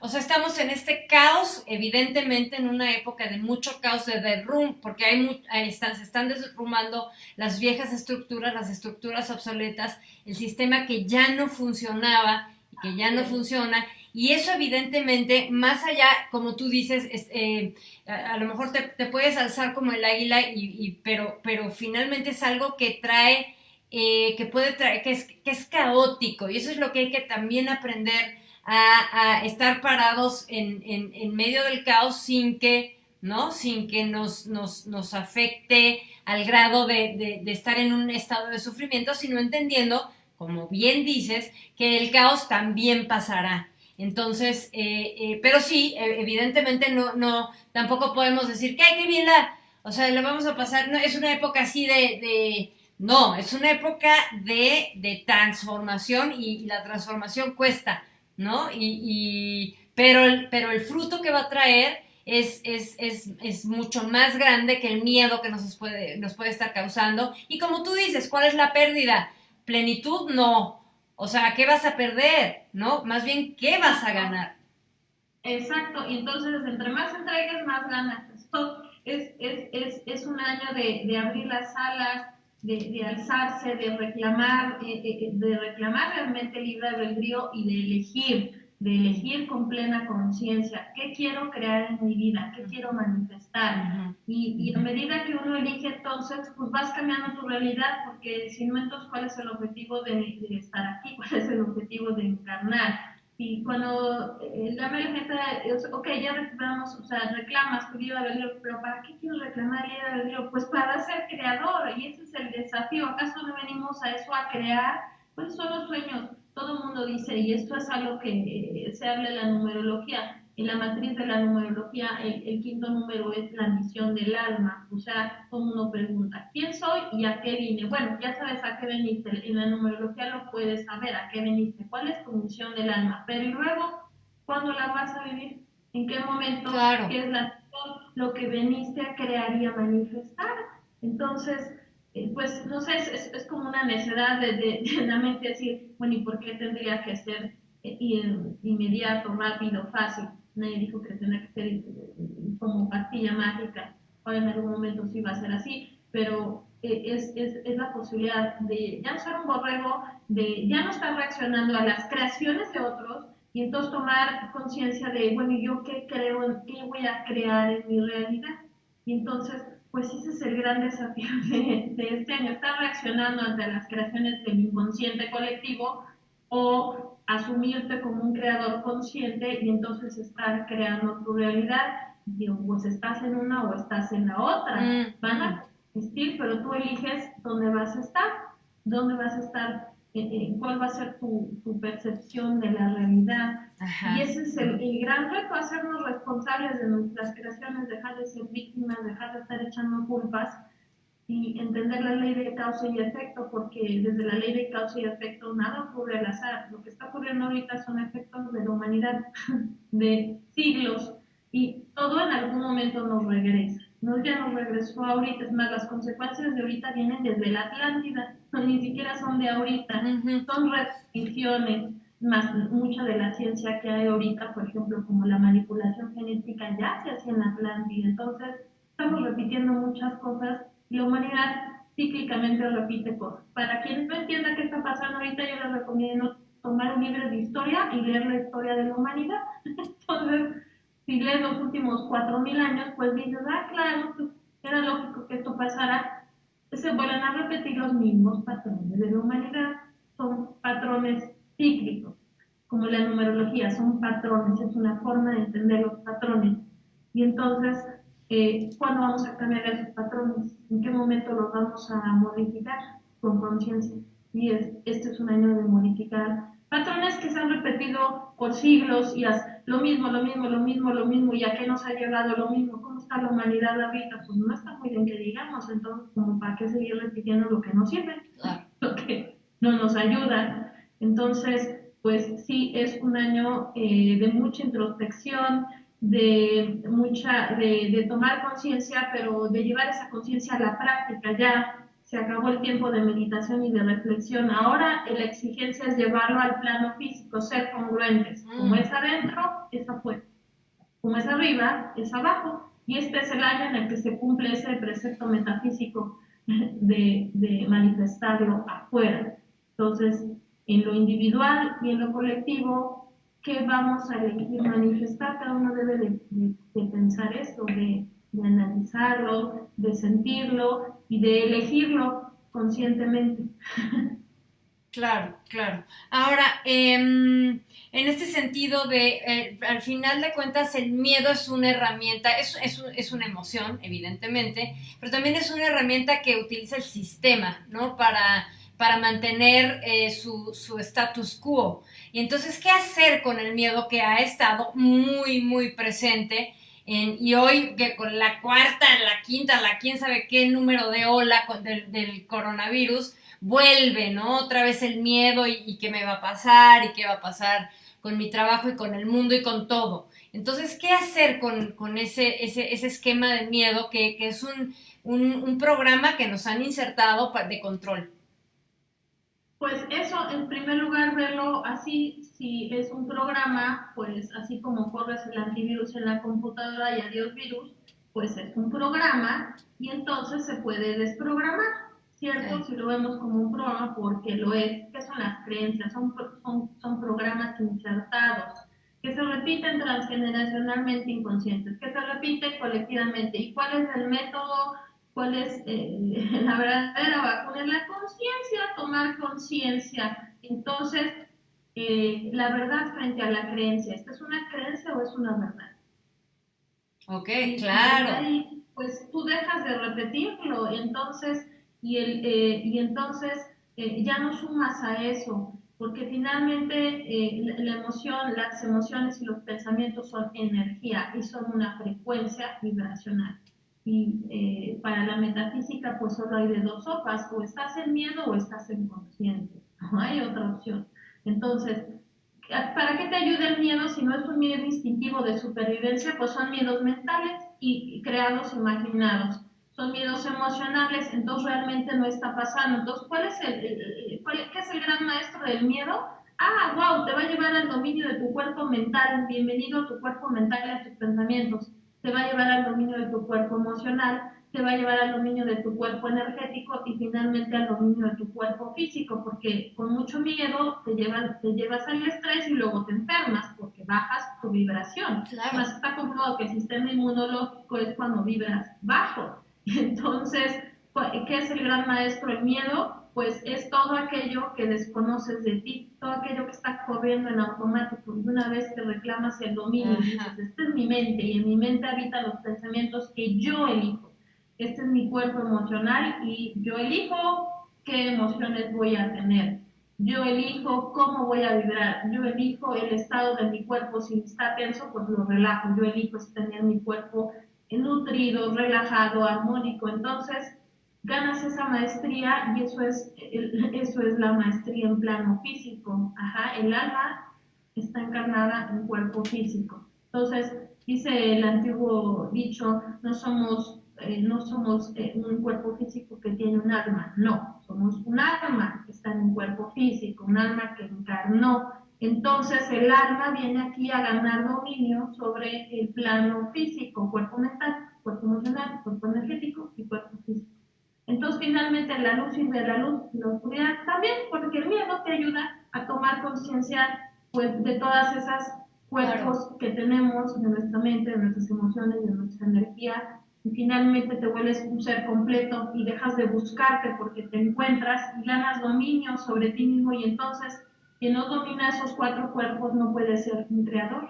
O sea, estamos en este caos, evidentemente en una época de mucho caos de derrum, porque hay, están, se están derrumbando las viejas estructuras, las estructuras obsoletas, el sistema que ya no funcionaba y que ya no funciona. Y eso evidentemente, más allá, como tú dices, eh, a, lo mejor te, puedes alzar como el águila, y, pero, pero finalmente es algo que trae eh, que puede traer, que es, que es caótico y eso es lo que hay que también aprender a, estar parados en, en, medio del caos sin que, ¿no? Sin que nos, nos, nos afecte al grado de, de, estar en un estado de sufrimiento, sino entendiendo, como bien dices, que el caos también pasará. Entonces, eh, eh, pero sí, e, evidentemente no, no, tampoco podemos decir que, hay que bien la, o sea, le vamos a pasar, no, es una época así de no, es una época de, transformación y, la transformación cuesta, ¿no? Y, pero, el, pero el fruto que va a traer es, es, mucho más grande que el miedo que nos puede, nos puede estar causando. Y como tú dices, ¿cuál es la pérdida? Plenitud, no. O sea, ¿qué vas a perder? ¿No? Más bien, ¿qué vas a ganar? Exacto, y entonces entre más entregues, más ganas. Esto es, es, un año de, de abrir las alas, de, alzarse, de reclamar, eh, eh, eh, de reclamar realmente libre albedrío y de elegir, de elegir con plena conciencia qué quiero crear en mi vida, qué quiero manifestar. y, y, a medida que uno elige entonces, pues vas cambiando tu realidad, porque si no, entonces, ¿cuál es el objetivo de, de estar aquí? ¿Cuál es el objetivo de encarnar? Y cuando eh, la mayoría gente, ok, ya recuperamos, o sea, reclamas tu libro, pero ¿para qué quiero reclamar el libro? Pues para ser creador, y ese es el desafío. ¿Acaso no venimos a eso, a crear? Pues son los sueños. Todo el mundo dice, y esto es algo que eh, se habla en la numerología, en la matriz de la numerología, el, quinto número es la misión del alma. O sea, como uno pregunta, ¿quién soy y a qué vine? Bueno, ya sabes a qué veniste. En la numerología lo puedes saber, a qué veniste, cuál es tu misión del alma. Pero luego, ¿cuándo la vas a vivir? ¿En qué momento? ¿Qué es la, lo que veniste a crear y a manifestar? Entonces, eh, pues, no sé, es, es, como una necedad de, de, la mente decir, bueno, ¿y por qué tendría que ser eh, inmediato, rápido, fácil? Nadie dijo que tenía que ser como pastilla mágica, o en algún momento sí va a ser así, pero eh, es, es, es, la posibilidad de ya no ser un borrego, de ya no estar reaccionando a las creaciones de otros y entonces tomar conciencia de, bueno, ¿yo qué creo, qué voy a crear en mi realidad? Y entonces, pues ese es el gran desafío de, de este año, estar reaccionando ante las creaciones del inconsciente colectivo o asumirte como un creador consciente y entonces estar creando tu realidad. Digo, pues estás en una o estás en la otra. Mm. Van a existir, pero tú eliges dónde vas a estar, dónde vas a estar, eh, eh, cuál va a ser tu, tu percepción de la realidad. Y ese es el, el, gran reto, hacernos responsables de nuestras creaciones, dejar de ser víctimas, dejar de estar echando culpas y entender la ley de causa y efecto, porque desde la ley de causa y efecto nada ocurre al azar. Lo que está ocurriendo ahorita son efectos de la humanidad de siglos y todo en algún momento nos regresa. No ya nos regresó ahorita, es más, las consecuencias de ahorita vienen desde la Atlántida. ni siquiera son de ahorita, son restricciones, más mucha de la ciencia que hay ahorita, por ejemplo, como la manipulación genética ya se hacía en la Atlántida, entonces estamos repitiendo muchas cosas la humanidad cíclicamente repite cosas. Para quien no entienda qué está pasando ahorita, yo les recomiendo tomar un libro de historia y leer la historia de la humanidad. Entonces, si lees los últimos 4.000 años, pues dices, ah, claro, pues era lógico que esto pasara. Se vuelven a repetir los mismos patrones de la humanidad. Son patrones cíclicos, como la numerología, son patrones, es una forma de entender los patrones. Y entonces, eh, ¿cuándo vamos a cambiar esos patrones? ¿En qué momento los vamos a modificar con conciencia? Y este es un año de modificar patrones que se han repetido por siglos y lo mismo, lo mismo, lo mismo, lo mismo, y a qué nos ha llegado lo mismo, cómo está la humanidad ahorita, pues no está muy bien que digamos, entonces como para qué seguir repitiendo lo que no sirve, lo que no nos ayuda. Entonces, pues sí, es un año eh, de mucha introspección, de mucha, de, de tomar conciencia, pero de llevar esa conciencia a la práctica ya, se acabó el tiempo de meditación y de reflexión. Ahora la exigencia es llevarlo al plano físico, ser congruentes. Como mm. es adentro, es afuera. Como es arriba, es abajo. Y este es el año en el que se cumple ese precepto metafísico de, de manifestarlo afuera. Entonces, en lo individual y en lo colectivo, ¿qué vamos a elegir manifestar? Cada uno debe de, pensar eso, de analizarlo, de sentirlo y de elegirlo conscientemente. Claro, claro. Ahora, em, en este sentido de, eh, al final de cuentas, el miedo es una herramienta, es, es, una emoción, evidentemente, pero también es una herramienta que utiliza el sistema, ¿no? Para, para mantener eh, su, su status quo. Y entonces, ¿qué hacer con el miedo que ha estado muy, muy presente? y hoy que con la cuarta, la quinta, la quién sabe qué número de ola del, coronavirus, vuelve, ¿no? Otra vez el miedo y, qué me va a pasar y qué va a pasar con mi trabajo y con el mundo y con todo. Entonces, ¿qué hacer con, ese, ese, ese, esquema de miedo que, es un, un, programa que nos han insertado de control? Pues eso, en primer lugar, verlo así, si es un programa, pues así como corres el antivirus en la computadora y adiós virus, pues es un programa y entonces se puede desprogramar, ¿cierto? Si lo vemos como un programa, porque lo es, ¿qué son las creencias? Son, son, son programas insertados que se repiten transgeneracionalmente inconscientes, que se repiten colectivamente. ¿Y cuál es el método cuál es eh, la verdadera vacuna, es la conciencia, tomar conciencia. Entonces, eh, la verdad frente a la creencia, ¿esta es una creencia o es una verdad? Ok, claro. Y pues tú dejas de repetirlo, entonces, y, el, eh, y entonces ya no sumas a eso, porque finalmente la emoción, las emociones y los pensamientos son energía y son una frecuencia vibracional. Y eh, para la metafísica, pues solo hay de dos sopas, o estás en miedo o estás en consciente. No hay otra opción. Entonces, ¿para qué te ayuda el miedo si no es un miedo instintivo de supervivencia? Pues son miedos mentales y, creados, imaginados. Son miedos emocionales, entonces realmente no está pasando. Entonces, ¿cuál es el, ¿qué es el gran maestro del miedo? Ah, wow, te va a llevar al dominio de tu cuerpo mental. Bienvenido a tu cuerpo mental y a tus pensamientos te va a llevar al dominio de tu cuerpo emocional, te va a llevar al dominio de tu cuerpo energético y finalmente al dominio de tu cuerpo físico, porque con mucho miedo te, llevan, te llevas al estrés y luego te enfermas porque bajas tu vibración. Además está comprobado que el sistema inmunológico es cuando vibras bajo. Entonces, ¿qué es el gran maestro? El miedo pues es todo aquello que desconoces de ti, todo aquello que está corriendo en automático. Y una vez que reclamas el dominio, dices, esta es mi mente y en mi mente habitan los pensamientos que yo elijo. Este es mi cuerpo emocional y yo elijo qué emociones voy a tener. Yo elijo cómo voy a vibrar. Yo elijo el estado de mi cuerpo. Si está tenso, pues lo relajo. Yo elijo tener mi cuerpo nutrido, relajado, armónico. Entonces, ganas esa maestría y eso es, eso es la maestría en plano físico. Ajá, el alma está encarnada en cuerpo físico. Entonces, dice el antiguo dicho, no somos eh, no somos eh, un cuerpo físico que tiene un alma, no, somos un alma que está en un cuerpo físico, un alma que encarnó. Entonces el alma viene aquí a ganar dominio sobre el plano físico, cuerpo mental, cuerpo emocional, cuerpo energético y cuerpo físico. Entonces finalmente la luz sirve a la luz y la oscuridad también, porque el miedo te ayuda a tomar conciencia pues, de todas esas cuerpos que tenemos de nuestra mente, de nuestras emociones, de nuestra energía, y finalmente te vuelves un ser completo y dejas de buscarte porque te encuentras y ganas dominio sobre ti mismo y entonces quien no domina esos cuatro cuerpos no puede ser un creador.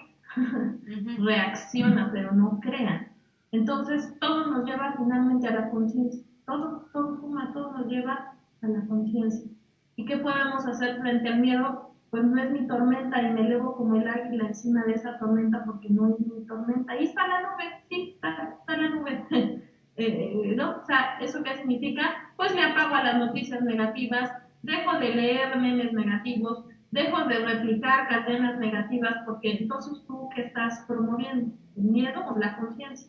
Reacciona, pero no crea. Entonces todo nos lleva finalmente a la conciencia. Todo, todo suma, todo nos lleva a la conciencia. ¿Y qué podemos hacer frente al miedo? pues no es mi tormenta y me elevo como el águila encima de esa tormenta porque no es mi tormenta. Ahí está la nube, sí, está, la nube. Eh, ¿No? O sea, ¿eso qué significa? Pues me apago a las noticias negativas, dejo de leer memes negativos, dejo de replicar cadenas negativas porque entonces tú qué estás promoviendo el miedo o la conciencia.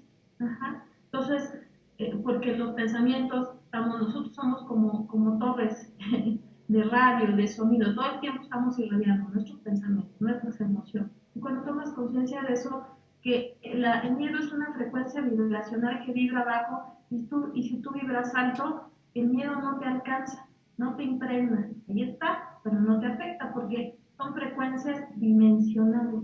Entonces, eh, porque los pensamientos, estamos, nosotros somos como, como torres de radio, de sonido, todo el tiempo estamos irradiando nuestros pensamientos, nuestras emociones. Y cuando tomas conciencia de eso, que la, el miedo es una frecuencia vibracional que vibra bajo y, tú, y si tú vibras alto, el miedo no te alcanza, no te impregna. Ahí está, pero no te afecta porque son frecuencias dimensionales.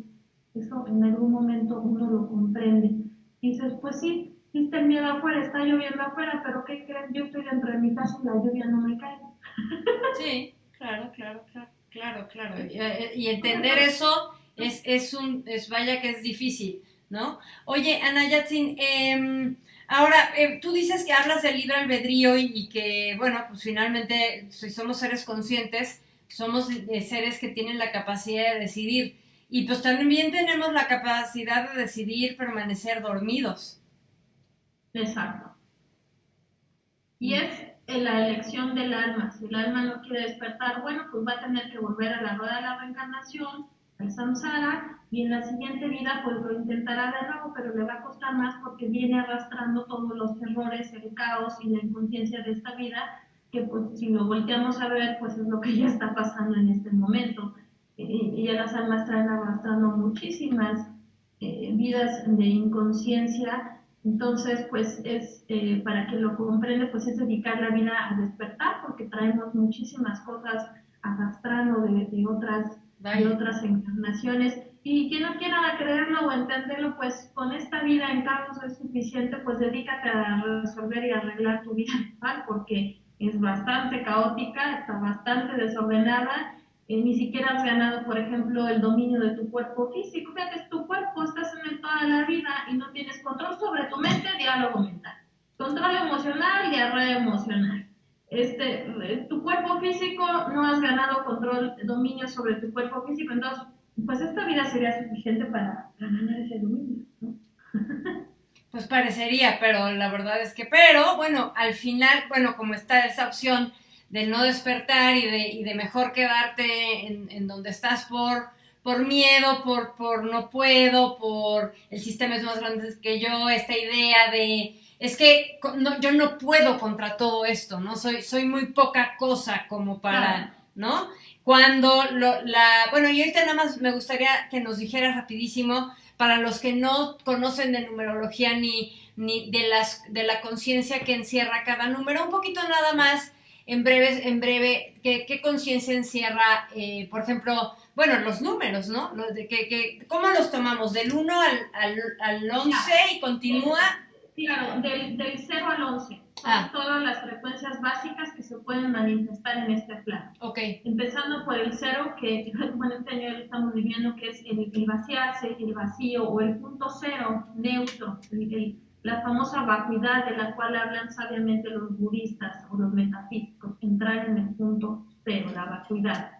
Eso en algún momento uno lo comprende. Dices, pues sí, existe el miedo afuera, está lloviendo afuera, pero ¿qué crees? Yo estoy dentro de mi casa y la lluvia no me cae. Sí, claro, claro, claro, claro, claro. Y, entender eso es, es, un, es vaya que es difícil, ¿no? Oye, Ana Yatsin, em, ahora, eh, tú dices que hablas del libre albedrío y, que, bueno, pues finalmente, si somos seres conscientes, somos seres que tienen la capacidad de decidir. Y pues también tenemos la capacidad de decidir permanecer dormidos. Exacto. Y es la elección del alma. Si el alma no quiere despertar, bueno, pues va a tener que volver a la rueda de la reencarnación, al samsara, y en la siguiente vida pues lo intentará de nuevo, pero le va a costar más porque viene arrastrando todos los errores, el caos y la inconsciencia de esta vida, que pues si lo volteamos a ver, pues es lo que ya está pasando en este momento. Y, ya las almas traen arrastrando muchísimas eh, vidas de inconsciencia entonces, pues es, eh, para que lo comprende, pues es dedicar la vida a despertar, porque traemos muchísimas cosas arrastrando de, de otras, de otras encarnaciones. Y quien no quiera creerlo o entenderlo, pues con esta vida en caos es suficiente, pues dedícate a resolver y arreglar tu vida porque es bastante caótica, está bastante desordenada eh, ni siquiera has ganado, por ejemplo, el dominio de tu cuerpo físico. Fíjate, es tu cuerpo, estás en toda la vida y no tienes control sobre tu mente, diálogo mental. Control emocional, diarrea emocional. Este, eh, tu cuerpo físico, no has ganado control, dominio sobre tu cuerpo físico, entonces, pues esta vida sería suficiente para, ganar ese dominio, ¿no? Pues parecería, pero la verdad es que, pero bueno, al final, bueno, como está esa opción del no despertar y de, y de mejor quedarte en, en, donde estás por, por miedo, por, por no puedo, por el sistema es más grande que yo, esta idea de es que no, yo no puedo contra todo esto, ¿no? Soy, soy muy poca cosa como para, ¿no? Cuando lo, la, bueno, y ahorita nada más me gustaría que nos dijeras rapidísimo, para los que no conocen de numerología ni, ni de, las, de la conciencia que encierra cada número, un poquito nada más en breve, en breve ¿qué, conciencia encierra, eh, por ejemplo, bueno, los números, ¿no? Los de que, que, ¿Cómo los tomamos? ¿Del 1 al, al, al 11 y continúa? Claro, del, del 0 al 11. Ah. Todas las frecuencias básicas que se pueden manifestar en este plano. Ok. Empezando por el 0, que bueno, este año estamos viviendo, que es el, el vaciarse, el vacío, o el punto cero, neutro, el, el la famosa vacuidad de la cual hablan sabiamente los budistas o los metafísicos, entrar en el punto cero, la vacuidad.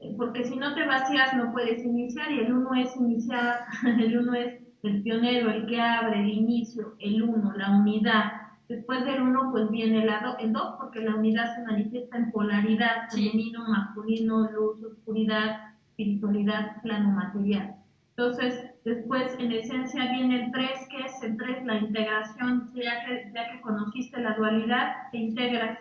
Eh, porque si no te vacías no puedes iniciar y el uno es iniciar, el uno es el pionero, el que abre, el inicio, el uno, la unidad. Después del uno pues viene el, el dos porque la unidad se manifiesta en polaridad, femenino, masculino, luz, oscuridad, espiritualidad, plano material. Entonces, Después, en esencia, viene el 3, que es el 3, la integración, ya que, ya que conociste la dualidad, te integras.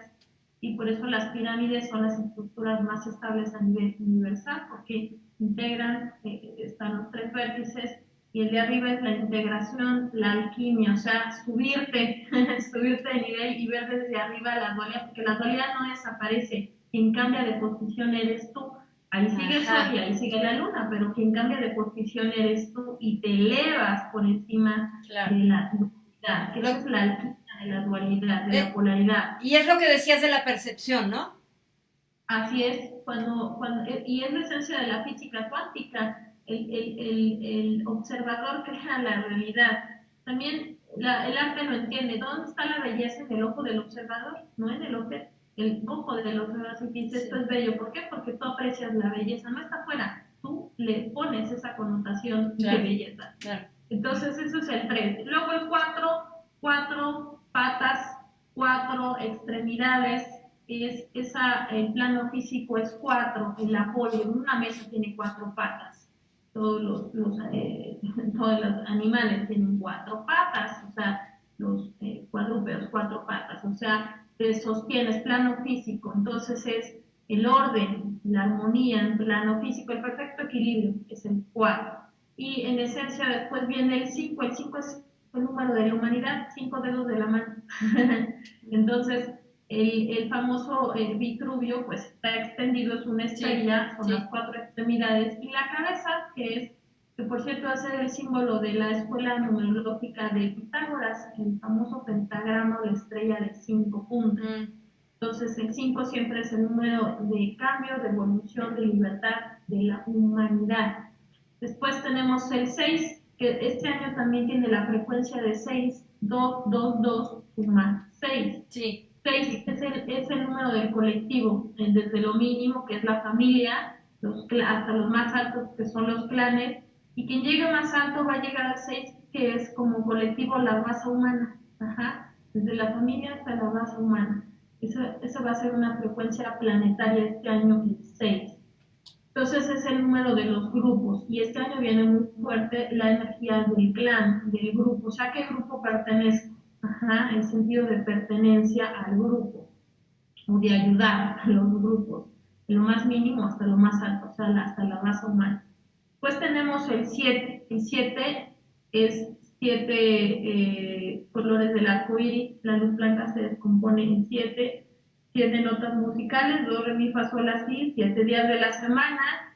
Y por eso las pirámides son las estructuras más estables a nivel universal, porque integran, eh, están los tres vértices, y el de arriba es la integración, la alquimia, o sea, subirte, subirte de nivel y ver desde arriba la dualidad, porque la dualidad no desaparece, quien cambia de posición eres tú Ahí sigue el sol y ahí sigue la luna, pero quien cambia de posición eres tú y te elevas por encima de la dualidad, que es la alquimia de la dualidad, de la eh, polaridad. Y es lo que decías de la percepción, ¿no? Así es, cuando, cuando, eh, y es la esencia de la física cuántica, el, el, el, el observador crea la realidad. También la, el arte lo entiende, ¿dónde está la belleza en el ojo del observador? No en el objeto el ojo de los demás y dices esto es bello. ¿Por qué? Porque tú aprecias la belleza, no está afuera, tú le pones esa connotación de belleza. Entonces, eso es el 3. Luego el 4, cuatro patas, cuatro extremidades, es esa, el plano físico es 4, el apoyo, una mesa tiene cuatro patas. Todos los, los eh, todos los animales tienen cuatro patas, o sea, los eh, cuadrúpedos, cuatro patas, o sea, sostienes, plano físico, entonces es el orden, la armonía en plano físico, el perfecto equilibrio, es el 4. Y en esencia después viene el 5, el 5 es el número de la humanidad, cinco dedos de la mano. entonces, el, el famoso eh, Vitruvio, pues está extendido, es una estrella, son las cuatro extremidades, y la cabeza, que es que por cierto va a ser el símbolo de la escuela numerológica de Pitágoras, el famoso pentagrama o la estrella de cinco puntos. Mm. Entonces el 5 siempre es el número de cambio, de evolución, de libertad de la humanidad. Después tenemos el 6, que este año también tiene la frecuencia de 6, 2, 2, 2, suma 6. Sí. 6 es el, es el número del colectivo, desde lo mínimo, que es la familia, los, hasta los más altos, que son los clanes, y quien llegue más alto va a llegar al 6, que es como colectivo la raza humana. Ajá. Desde la familia hasta la raza humana. Eso, eso va a ser una frecuencia planetaria este año, el 6. Entonces es el número de los grupos y este año viene muy fuerte la energía del clan, del grupo, o sea, ¿qué grupo pertenezco? Ajá, el sentido de pertenencia al grupo o de ayudar a los grupos, de lo más mínimo hasta lo más alto, o sea, hasta la raza humana. Pues tenemos el 7. El 7 es 7 eh, colores del arco iris. La luz blanca se descompone en 7. 7 notas musicales, do, re, mi, fa, sol, la, si, 7 días de la semana.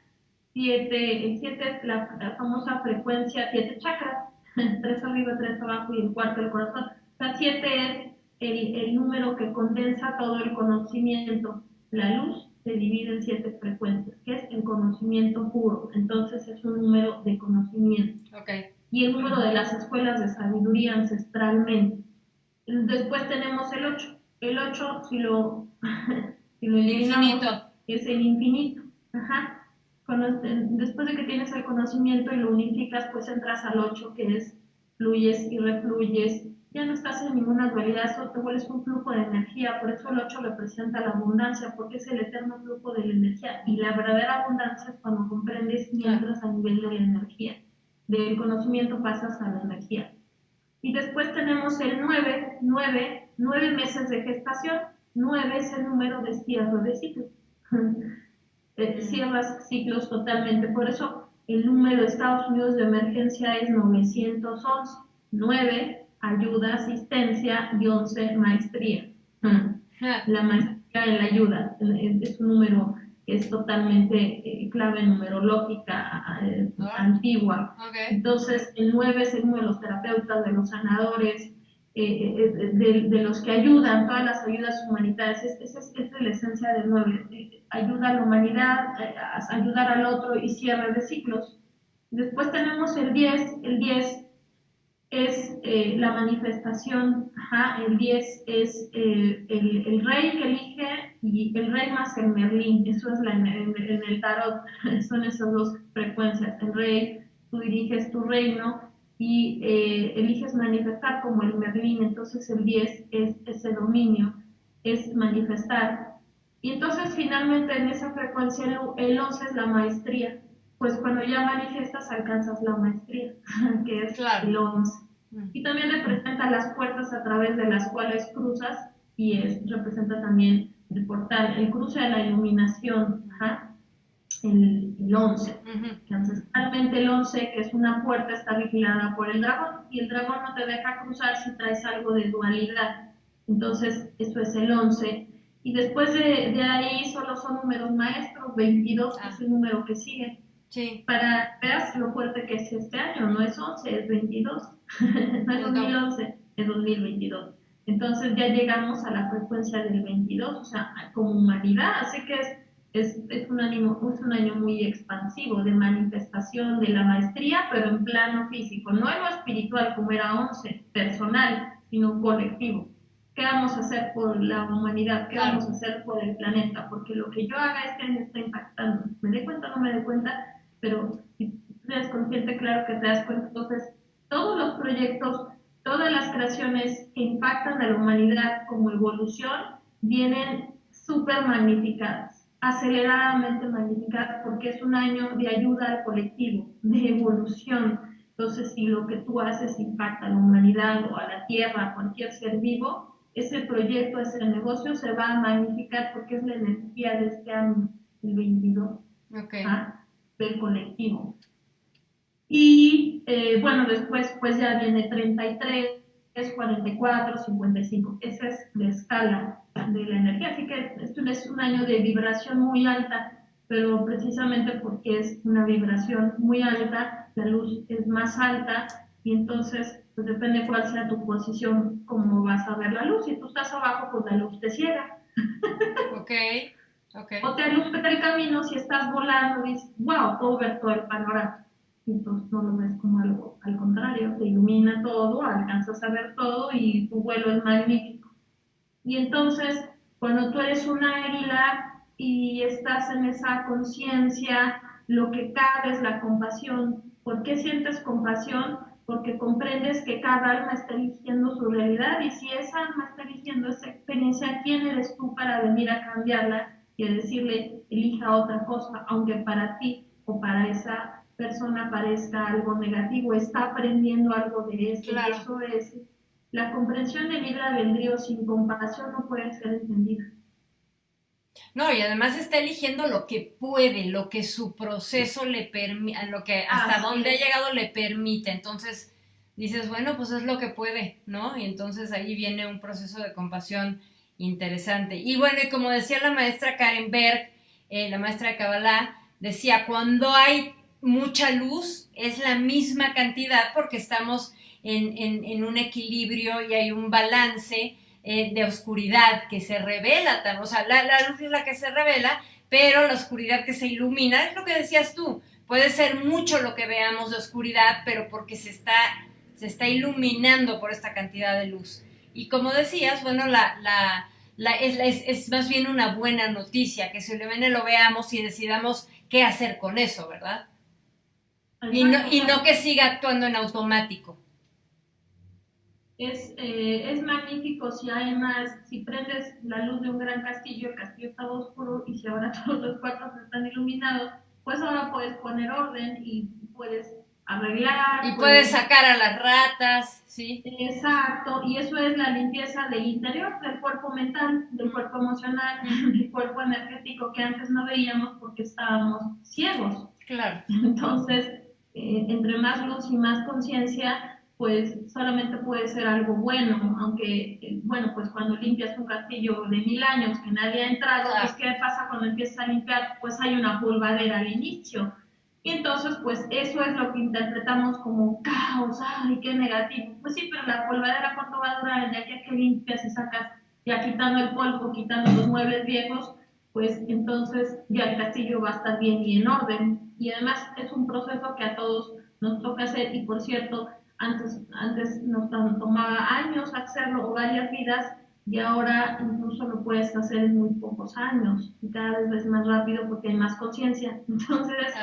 7, el 7 es la, famosa frecuencia, 7 chakras. 3 arriba, 3 abajo y el cuarto el corazón. O sea, 7 es el número que condensa todo el conocimiento. La luz se divide en siete frecuencias, que es el conocimiento puro. Entonces es un número de conocimiento. Y el número de las escuelas de sabiduría ancestralmente. Después tenemos el 8. El 8, si lo, si lo eliminamos, es el infinito. Ajá. Después de que tienes el conocimiento y lo unificas, pues entras al 8, que es fluyes y refluyes ya no estás en ninguna dualidad, eso te vuelves un flujo de energía, por eso el 8 representa la abundancia, porque es el eterno flujo de la energía. Y la verdadera abundancia es cuando comprendes y entras a nivel de la energía. Del conocimiento pasas a la energía. Y después tenemos el 9, 9, 9 meses de gestación. 9 es el número de cierre de ciclos. Eh, cierras ciclos totalmente. Por eso el número de Estados Unidos de emergencia es 911. 9 ayuda, asistencia y 11 maestría. La maestría en la ayuda es un número que es totalmente eh, clave numerológica eh, antigua. Entonces, el 9 es el número de los terapeutas, de los sanadores, eh, de, los que ayudan, todas las ayudas humanitarias. Esa es, es, la esencia del 9. ayuda a la humanidad, ayudar al otro y cierre de ciclos. Después tenemos el 10. El 10 es eh, la manifestación, el 10 es eh, el, rey que elige y el rey más el Merlín, eso es la, en, el tarot, son esas dos frecuencias, el rey, tú diriges tu reino y eh, eliges manifestar como el Merlín, entonces el 10 es ese dominio, es manifestar. Y entonces finalmente en esa frecuencia el, el 11 es la maestría, pues cuando ya manifiestas alcanzas la maestría, que es el 11. Mm. Y también representa las puertas a través de las cuales cruzas y es, representa también el portal, el cruce de la iluminación, el, el 11. ancestralmente el 11, que es una puerta, está vigilada por el dragón y el dragón no te deja cruzar si traes algo de dualidad. Entonces, eso es el 11. Y después de, de ahí solo son números maestros, 22 es el número que sigue. Sí. Para veas lo fuerte que es este año, no es 11, es 22, no es 2011, es 2022. Entonces ya llegamos a la frecuencia del 22, o sea, como humanidad, así que es, es, es, un, año, es un año muy expansivo de manifestación de la maestría, pero en plano físico, no en lo espiritual como era 11, personal, sino colectivo. ¿Qué vamos a hacer por la humanidad? ¿Qué vamos a hacer por el planeta? Porque lo que yo haga este año está impactando. ¿Me dé cuenta o no me dé cuenta? Pero si tú eres consciente, claro que te das cuenta. Entonces, todos los proyectos todas las creaciones que impactan a la humanidad como evolución vienen súper magnificadas, aceleradamente magnificadas, porque es un año de ayuda al colectivo, de evolución. Entonces, si lo que tú haces impacta a la humanidad o a la Tierra, a cualquier ser vivo, ese proyecto, ese negocio se va a magnificar porque es la energía de este año, el 22, ¿ah? Del colectivo. Y eh, bueno, después pues ya viene 33, 44, 55. Esa es la escala de la energía. Así que esto es un año de vibración muy alta, pero precisamente porque es una vibración muy alta, la luz es más alta y entonces pues depende cuál sea tu posición, cómo vas a ver la luz. Si tú estás abajo, pues la luz te ciega. Ok. O te alumbra el camino si estás volando y dices, wow, puedo ver todo el panorama entonces no lo ves como algo al contrario, te ilumina todo, alcanzas a ver todo y tu vuelo es magnífico. Y entonces, cuando tú eres una águila y estás en esa conciencia, lo que cabe es la compasión. ¿Por qué sientes compasión? Porque comprendes que cada alma está eligiendo su realidad y si esa alma está eligiendo esa experiencia, ¿quién eres tú para venir a cambiarla y a decirle, elija otra cosa, aunque para ti o para esa persona parezca algo negativo, está aprendiendo algo de eso. Eso es la comprensión de vida vendrío sin compasión no puede ser entendida. No, y además está eligiendo lo que puede, lo que su proceso le permite, lo que hasta donde ha llegado le permite. Entonces dices, bueno, pues es lo que puede, ¿no? Y entonces ahí viene un proceso de compasión interesante. Y bueno, y como decía la maestra Karen Berg, eh, la maestra de Kabbalah, decía, cuando hay mucha luz, es la misma cantidad porque estamos en, un equilibrio y hay un balance eh, de oscuridad que se revela, o sea, la, luz es la que se revela, pero la oscuridad que se ilumina, es lo que decías tú, puede ser mucho lo que veamos de oscuridad, pero porque se está, se está iluminando por esta cantidad de luz. Y como decías, bueno, la, la, es, es, más bien una buena noticia, que ilumine lo veamos y decidamos qué hacer con eso, ¿verdad? Y no, y no que siga actuando en automático. Es, eh, es magnífico si además, si prendes la luz de un gran castillo, el castillo estaba oscuro y si ahora todos los cuartos están iluminados, pues ahora puedes poner orden y puedes arreglar. Y puedes, sacar a las ratas, ¿sí? Exacto, y eso es la limpieza del interior, del cuerpo mental, del cuerpo emocional, del cuerpo energético que antes no veíamos porque estábamos ciegos. Claro. Entonces, eh, entre más luz y más conciencia, pues solamente puede ser algo bueno, aunque, eh, bueno, pues cuando limpias un castillo de mil años que nadie ha entrado, pues ¿qué pasa cuando empiezas a limpiar? Pues hay una polvadera al inicio. Y entonces, pues eso es lo que interpretamos como caos, ay, qué negativo. Pues sí, pero la polvadera, ¿cuánto va a durar? Ya que limpias y sacas, ya quitando el polvo, quitando los muebles viejos, pues entonces ya el castillo va a estar bien y en orden. Y además es un proceso que a todos nos toca hacer y por cierto, antes, antes nos tomaba años hacerlo o varias vidas y ahora incluso lo puedes hacer en muy pocos años y cada vez más rápido porque hay más conciencia. Entonces,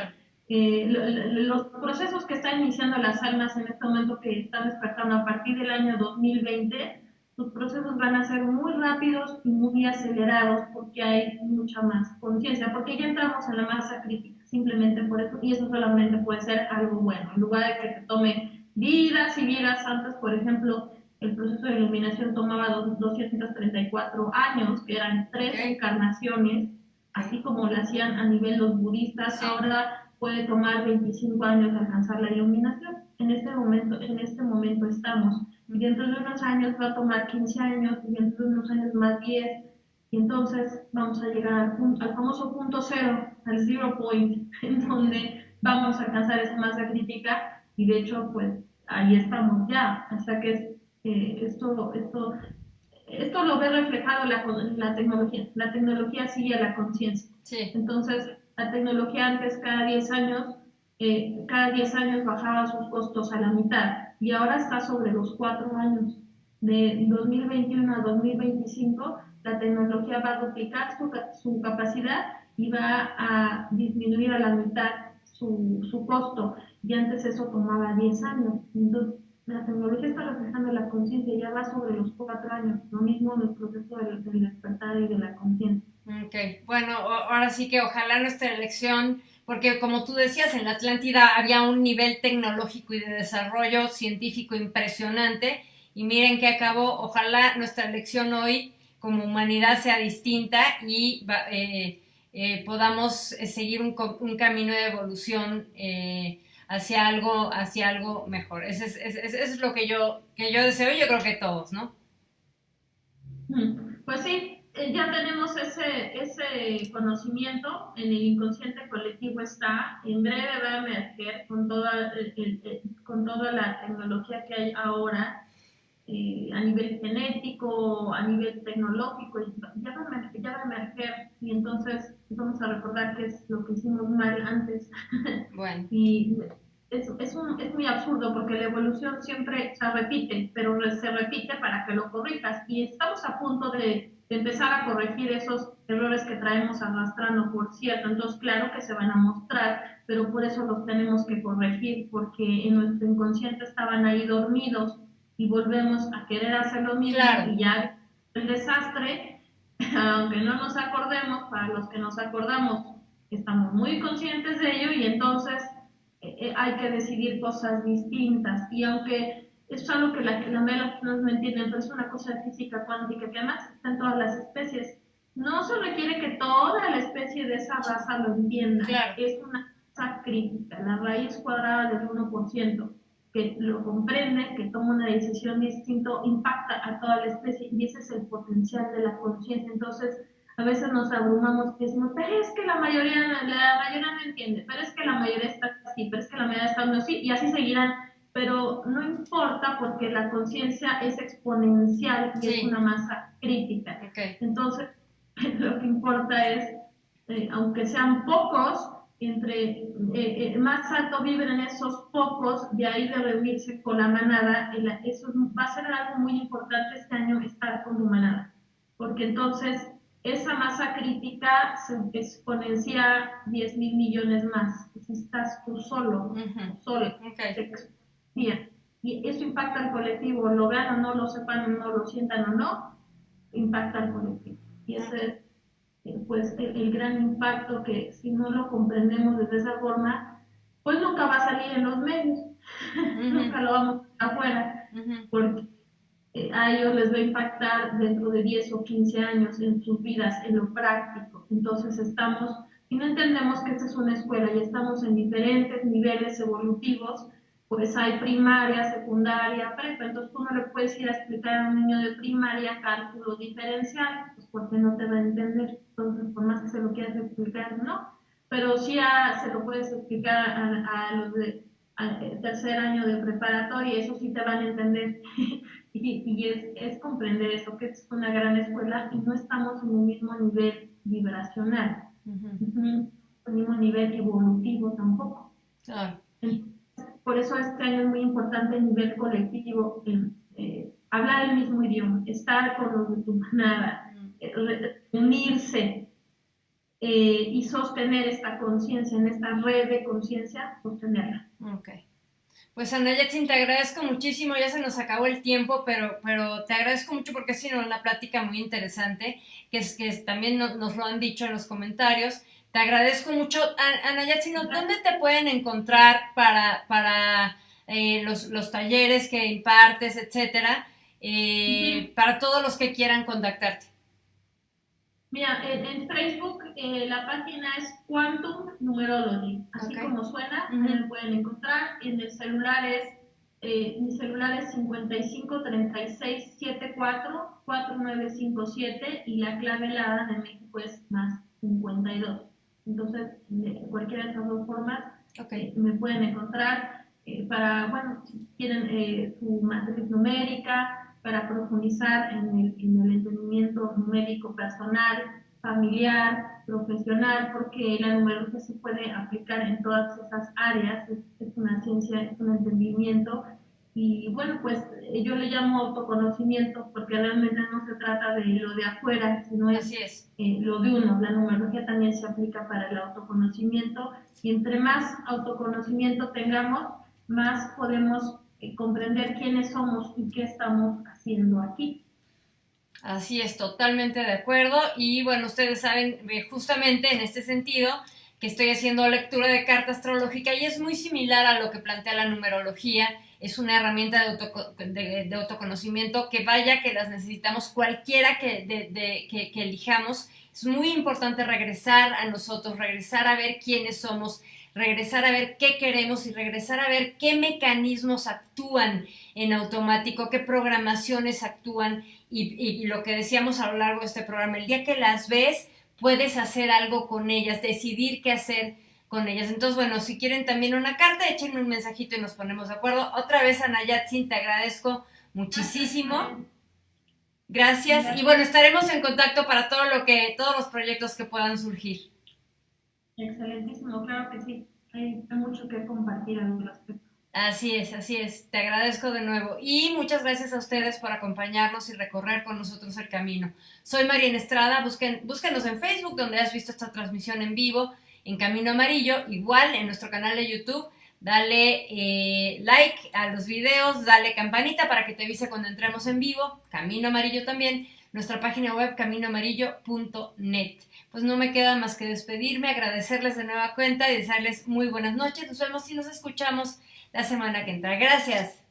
eh, los procesos que están iniciando las almas en este momento que están despertando a partir del año 2020 los procesos van a ser muy rápidos y muy acelerados porque hay mucha más conciencia, porque ya entramos en la masa crítica. simplemente por eso, y eso solamente puede ser algo bueno. En lugar de que te tome vidas y vidas antes, por ejemplo, el proceso de iluminación tomaba 234 años, que eran tres encarnaciones, así como lo hacían a nivel los budistas, ahora puede tomar 25 años alcanzar la iluminación. En este momento, en este momento estamos. Y dentro de unos años va a tomar 15 años, y dentro de unos años más 10, y entonces vamos a llegar al, famoso punto cero, al zero point, en donde vamos a alcanzar esa masa crítica, y de hecho, pues ahí estamos ya, hasta que eh, esto, esto, esto lo ve reflejado la, la tecnología. La tecnología sigue a la conciencia. Entonces, la tecnología antes cada 10 años, eh, cada 10 años bajaba sus costos a la mitad y ahora está sobre los 4 años. De 2021 a 2025, la tecnología va a duplicar su, su capacidad y va a disminuir a la mitad su, su costo. Y antes eso tomaba 10 años. Entonces, la tecnología está reflejando la conciencia, ya va sobre los cuatro años, lo mismo en el proceso del, despertar y de la conciencia. Ok, bueno, ahora sí que ojalá nuestra elección, porque como tú decías, en la Atlántida había un nivel tecnológico y de desarrollo científico impresionante, y miren que acabó, ojalá nuestra elección hoy como humanidad sea distinta y eh, eh, podamos seguir un, un, camino de evolución. Eh, hacia algo, hacia algo mejor. Eso es, es, lo que yo, que yo deseo yo creo que todos, ¿no? Mm, pues sí, eh, ya tenemos ese, ese conocimiento, en el inconsciente colectivo está, en breve va a emerger con toda, con toda la tecnología que hay ahora, eh, a nivel genético, a nivel tecnológico, ya va, a, ya va a emerger y entonces vamos a recordar qué es lo que hicimos mal antes. Bueno. y es, es, un, es muy absurdo porque la evolución siempre se repite, pero se repite para que lo corrijas y estamos a punto de, empezar a corregir esos errores que traemos arrastrando, por cierto. Entonces, claro que se van a mostrar, pero por eso los tenemos que corregir, porque en nuestro inconsciente estaban ahí dormidos y volvemos a querer hacer lo mismo y ya el desastre, aunque no nos acordemos, para los que nos acordamos, estamos muy conscientes de ello y entonces eh, eh, hay que decidir cosas distintas. Y aunque es algo que la, la de personas no entienden, pero es una cosa física cuántica que además está en todas las especies. No se requiere que toda la especie de esa raza lo entienda. Es una cosa crítica, la raíz cuadrada del 1% que lo comprende, que toma una decisión distinta, impacta a toda la especie y ese es el potencial de la conciencia. Entonces, a veces nos abrumamos y decimos, pero es que la mayoría, la mayoría no entiende, pero es que la mayoría está así, pero es que la mayoría está así, y así seguirán. Pero no importa porque la conciencia es exponencial y es una masa crítica. Entonces, lo que importa es, eh, aunque sean pocos, entre eh, eh, más alto vibren esos pocos, de ahí de reunirse con la manada, eso va a ser algo muy importante este año estar con tu manada, porque entonces esa masa crítica se exponencia 10 mil millones más, si estás tú solo, solo, y eso impacta al colectivo, lo vean o no, lo sepan o no, lo sientan o no, impacta al colectivo. Y ese es pues el, gran impacto que si no lo comprendemos de esa forma, pues nunca va a salir en los medios, nunca lo vamos afuera, porque eh, a ellos les va a impactar dentro de 10 o 15 años en sus vidas, en lo práctico. Entonces estamos, y no entendemos que esta es una escuela y estamos en diferentes niveles evolutivos, pues hay primaria, secundaria, prepa, entonces tú no le puedes ir a explicar a un niño de primaria cálculo diferencial, pues porque no te va a entender, entonces por más que se lo quieras explicar, no, pero sí se lo puedes explicar a, los de tercer año de preparatoria, eso sí te van a entender, y, es, es, comprender eso, que es una gran escuela y no estamos en el mismo nivel vibracional, en el mismo nivel evolutivo tampoco. Claro. Por eso este año es muy importante a nivel colectivo eh, hablar el mismo idioma, estar con los de tu manada, eh, unirse eh, y sostener esta conciencia, en esta red de conciencia, sostenerla. Ok. Pues Ana te agradezco muchísimo, ya se nos acabó el tiempo, pero, pero te agradezco mucho porque ha sido una plática muy interesante, que es que también nos lo han dicho en los comentarios, Te agradezco mucho. Ana Yatsino, ¿dónde te pueden encontrar para, para eh, los, los, talleres que impartes, etcétera? Eh, para todos los que quieran contactarte. Mira, en, Facebook eh, la página es Quantum Numerology, así como suena, me pueden encontrar. En el celular es, eh, mi celular es 55 36 74 4957 y la clave helada de México es más 52. Entonces, de cualquiera de esas dos formas eh, me pueden encontrar para, bueno, si quieren su matriz numérica, para profundizar en el, en el entendimiento numérico personal, familiar, profesional, porque la numerología se puede aplicar en todas esas áreas, es, una ciencia, es un entendimiento. Y bueno, pues yo le llamo autoconocimiento porque realmente no se trata de lo de afuera, sino es, eh, lo de uno. La numerología también se aplica para el autoconocimiento y entre más autoconocimiento tengamos, más podemos eh, comprender quiénes somos y qué estamos haciendo aquí. Así es, totalmente de acuerdo. Y bueno, ustedes saben eh, justamente en este sentido que estoy haciendo lectura de carta astrológica y es muy similar a lo que plantea la numerología. Es una herramienta de, autoconocimiento que vaya que las necesitamos cualquiera que, elijamos. Es muy importante regresar a nosotros, regresar a ver quiénes somos, regresar a ver qué queremos y regresar a ver qué mecanismos actúan en automático, qué programaciones actúan y, lo que decíamos a lo largo de este programa, el día que las ves, puedes hacer algo con ellas, decidir qué hacer con ellas. Entonces, bueno, si quieren también una carta, échenme un mensajito y nos ponemos de acuerdo. Otra vez, Anayatsin, te agradezco muchísimo. Gracias. Y bueno, estaremos en contacto para todo lo que, todos los proyectos que puedan surgir. Excelentísimo, claro que sí. Hay, mucho que compartir al respecto. Así es, así es. Te agradezco de nuevo. Y muchas gracias a ustedes por acompañarnos y recorrer con nosotros el camino. Soy María Estrada. Busquen, búsquenos en Facebook, donde has visto esta transmisión en vivo, en Camino Amarillo. Igual en nuestro canal de YouTube. Dale eh, like a los videos, dale campanita para que te avise cuando entremos en vivo. Camino Amarillo también. Nuestra página web caminoamarillo.net pues no me queda más que despedirme, agradecerles de nueva cuenta y desearles muy buenas noches. Nos vemos y nos escuchamos la semana que entra. Gracias.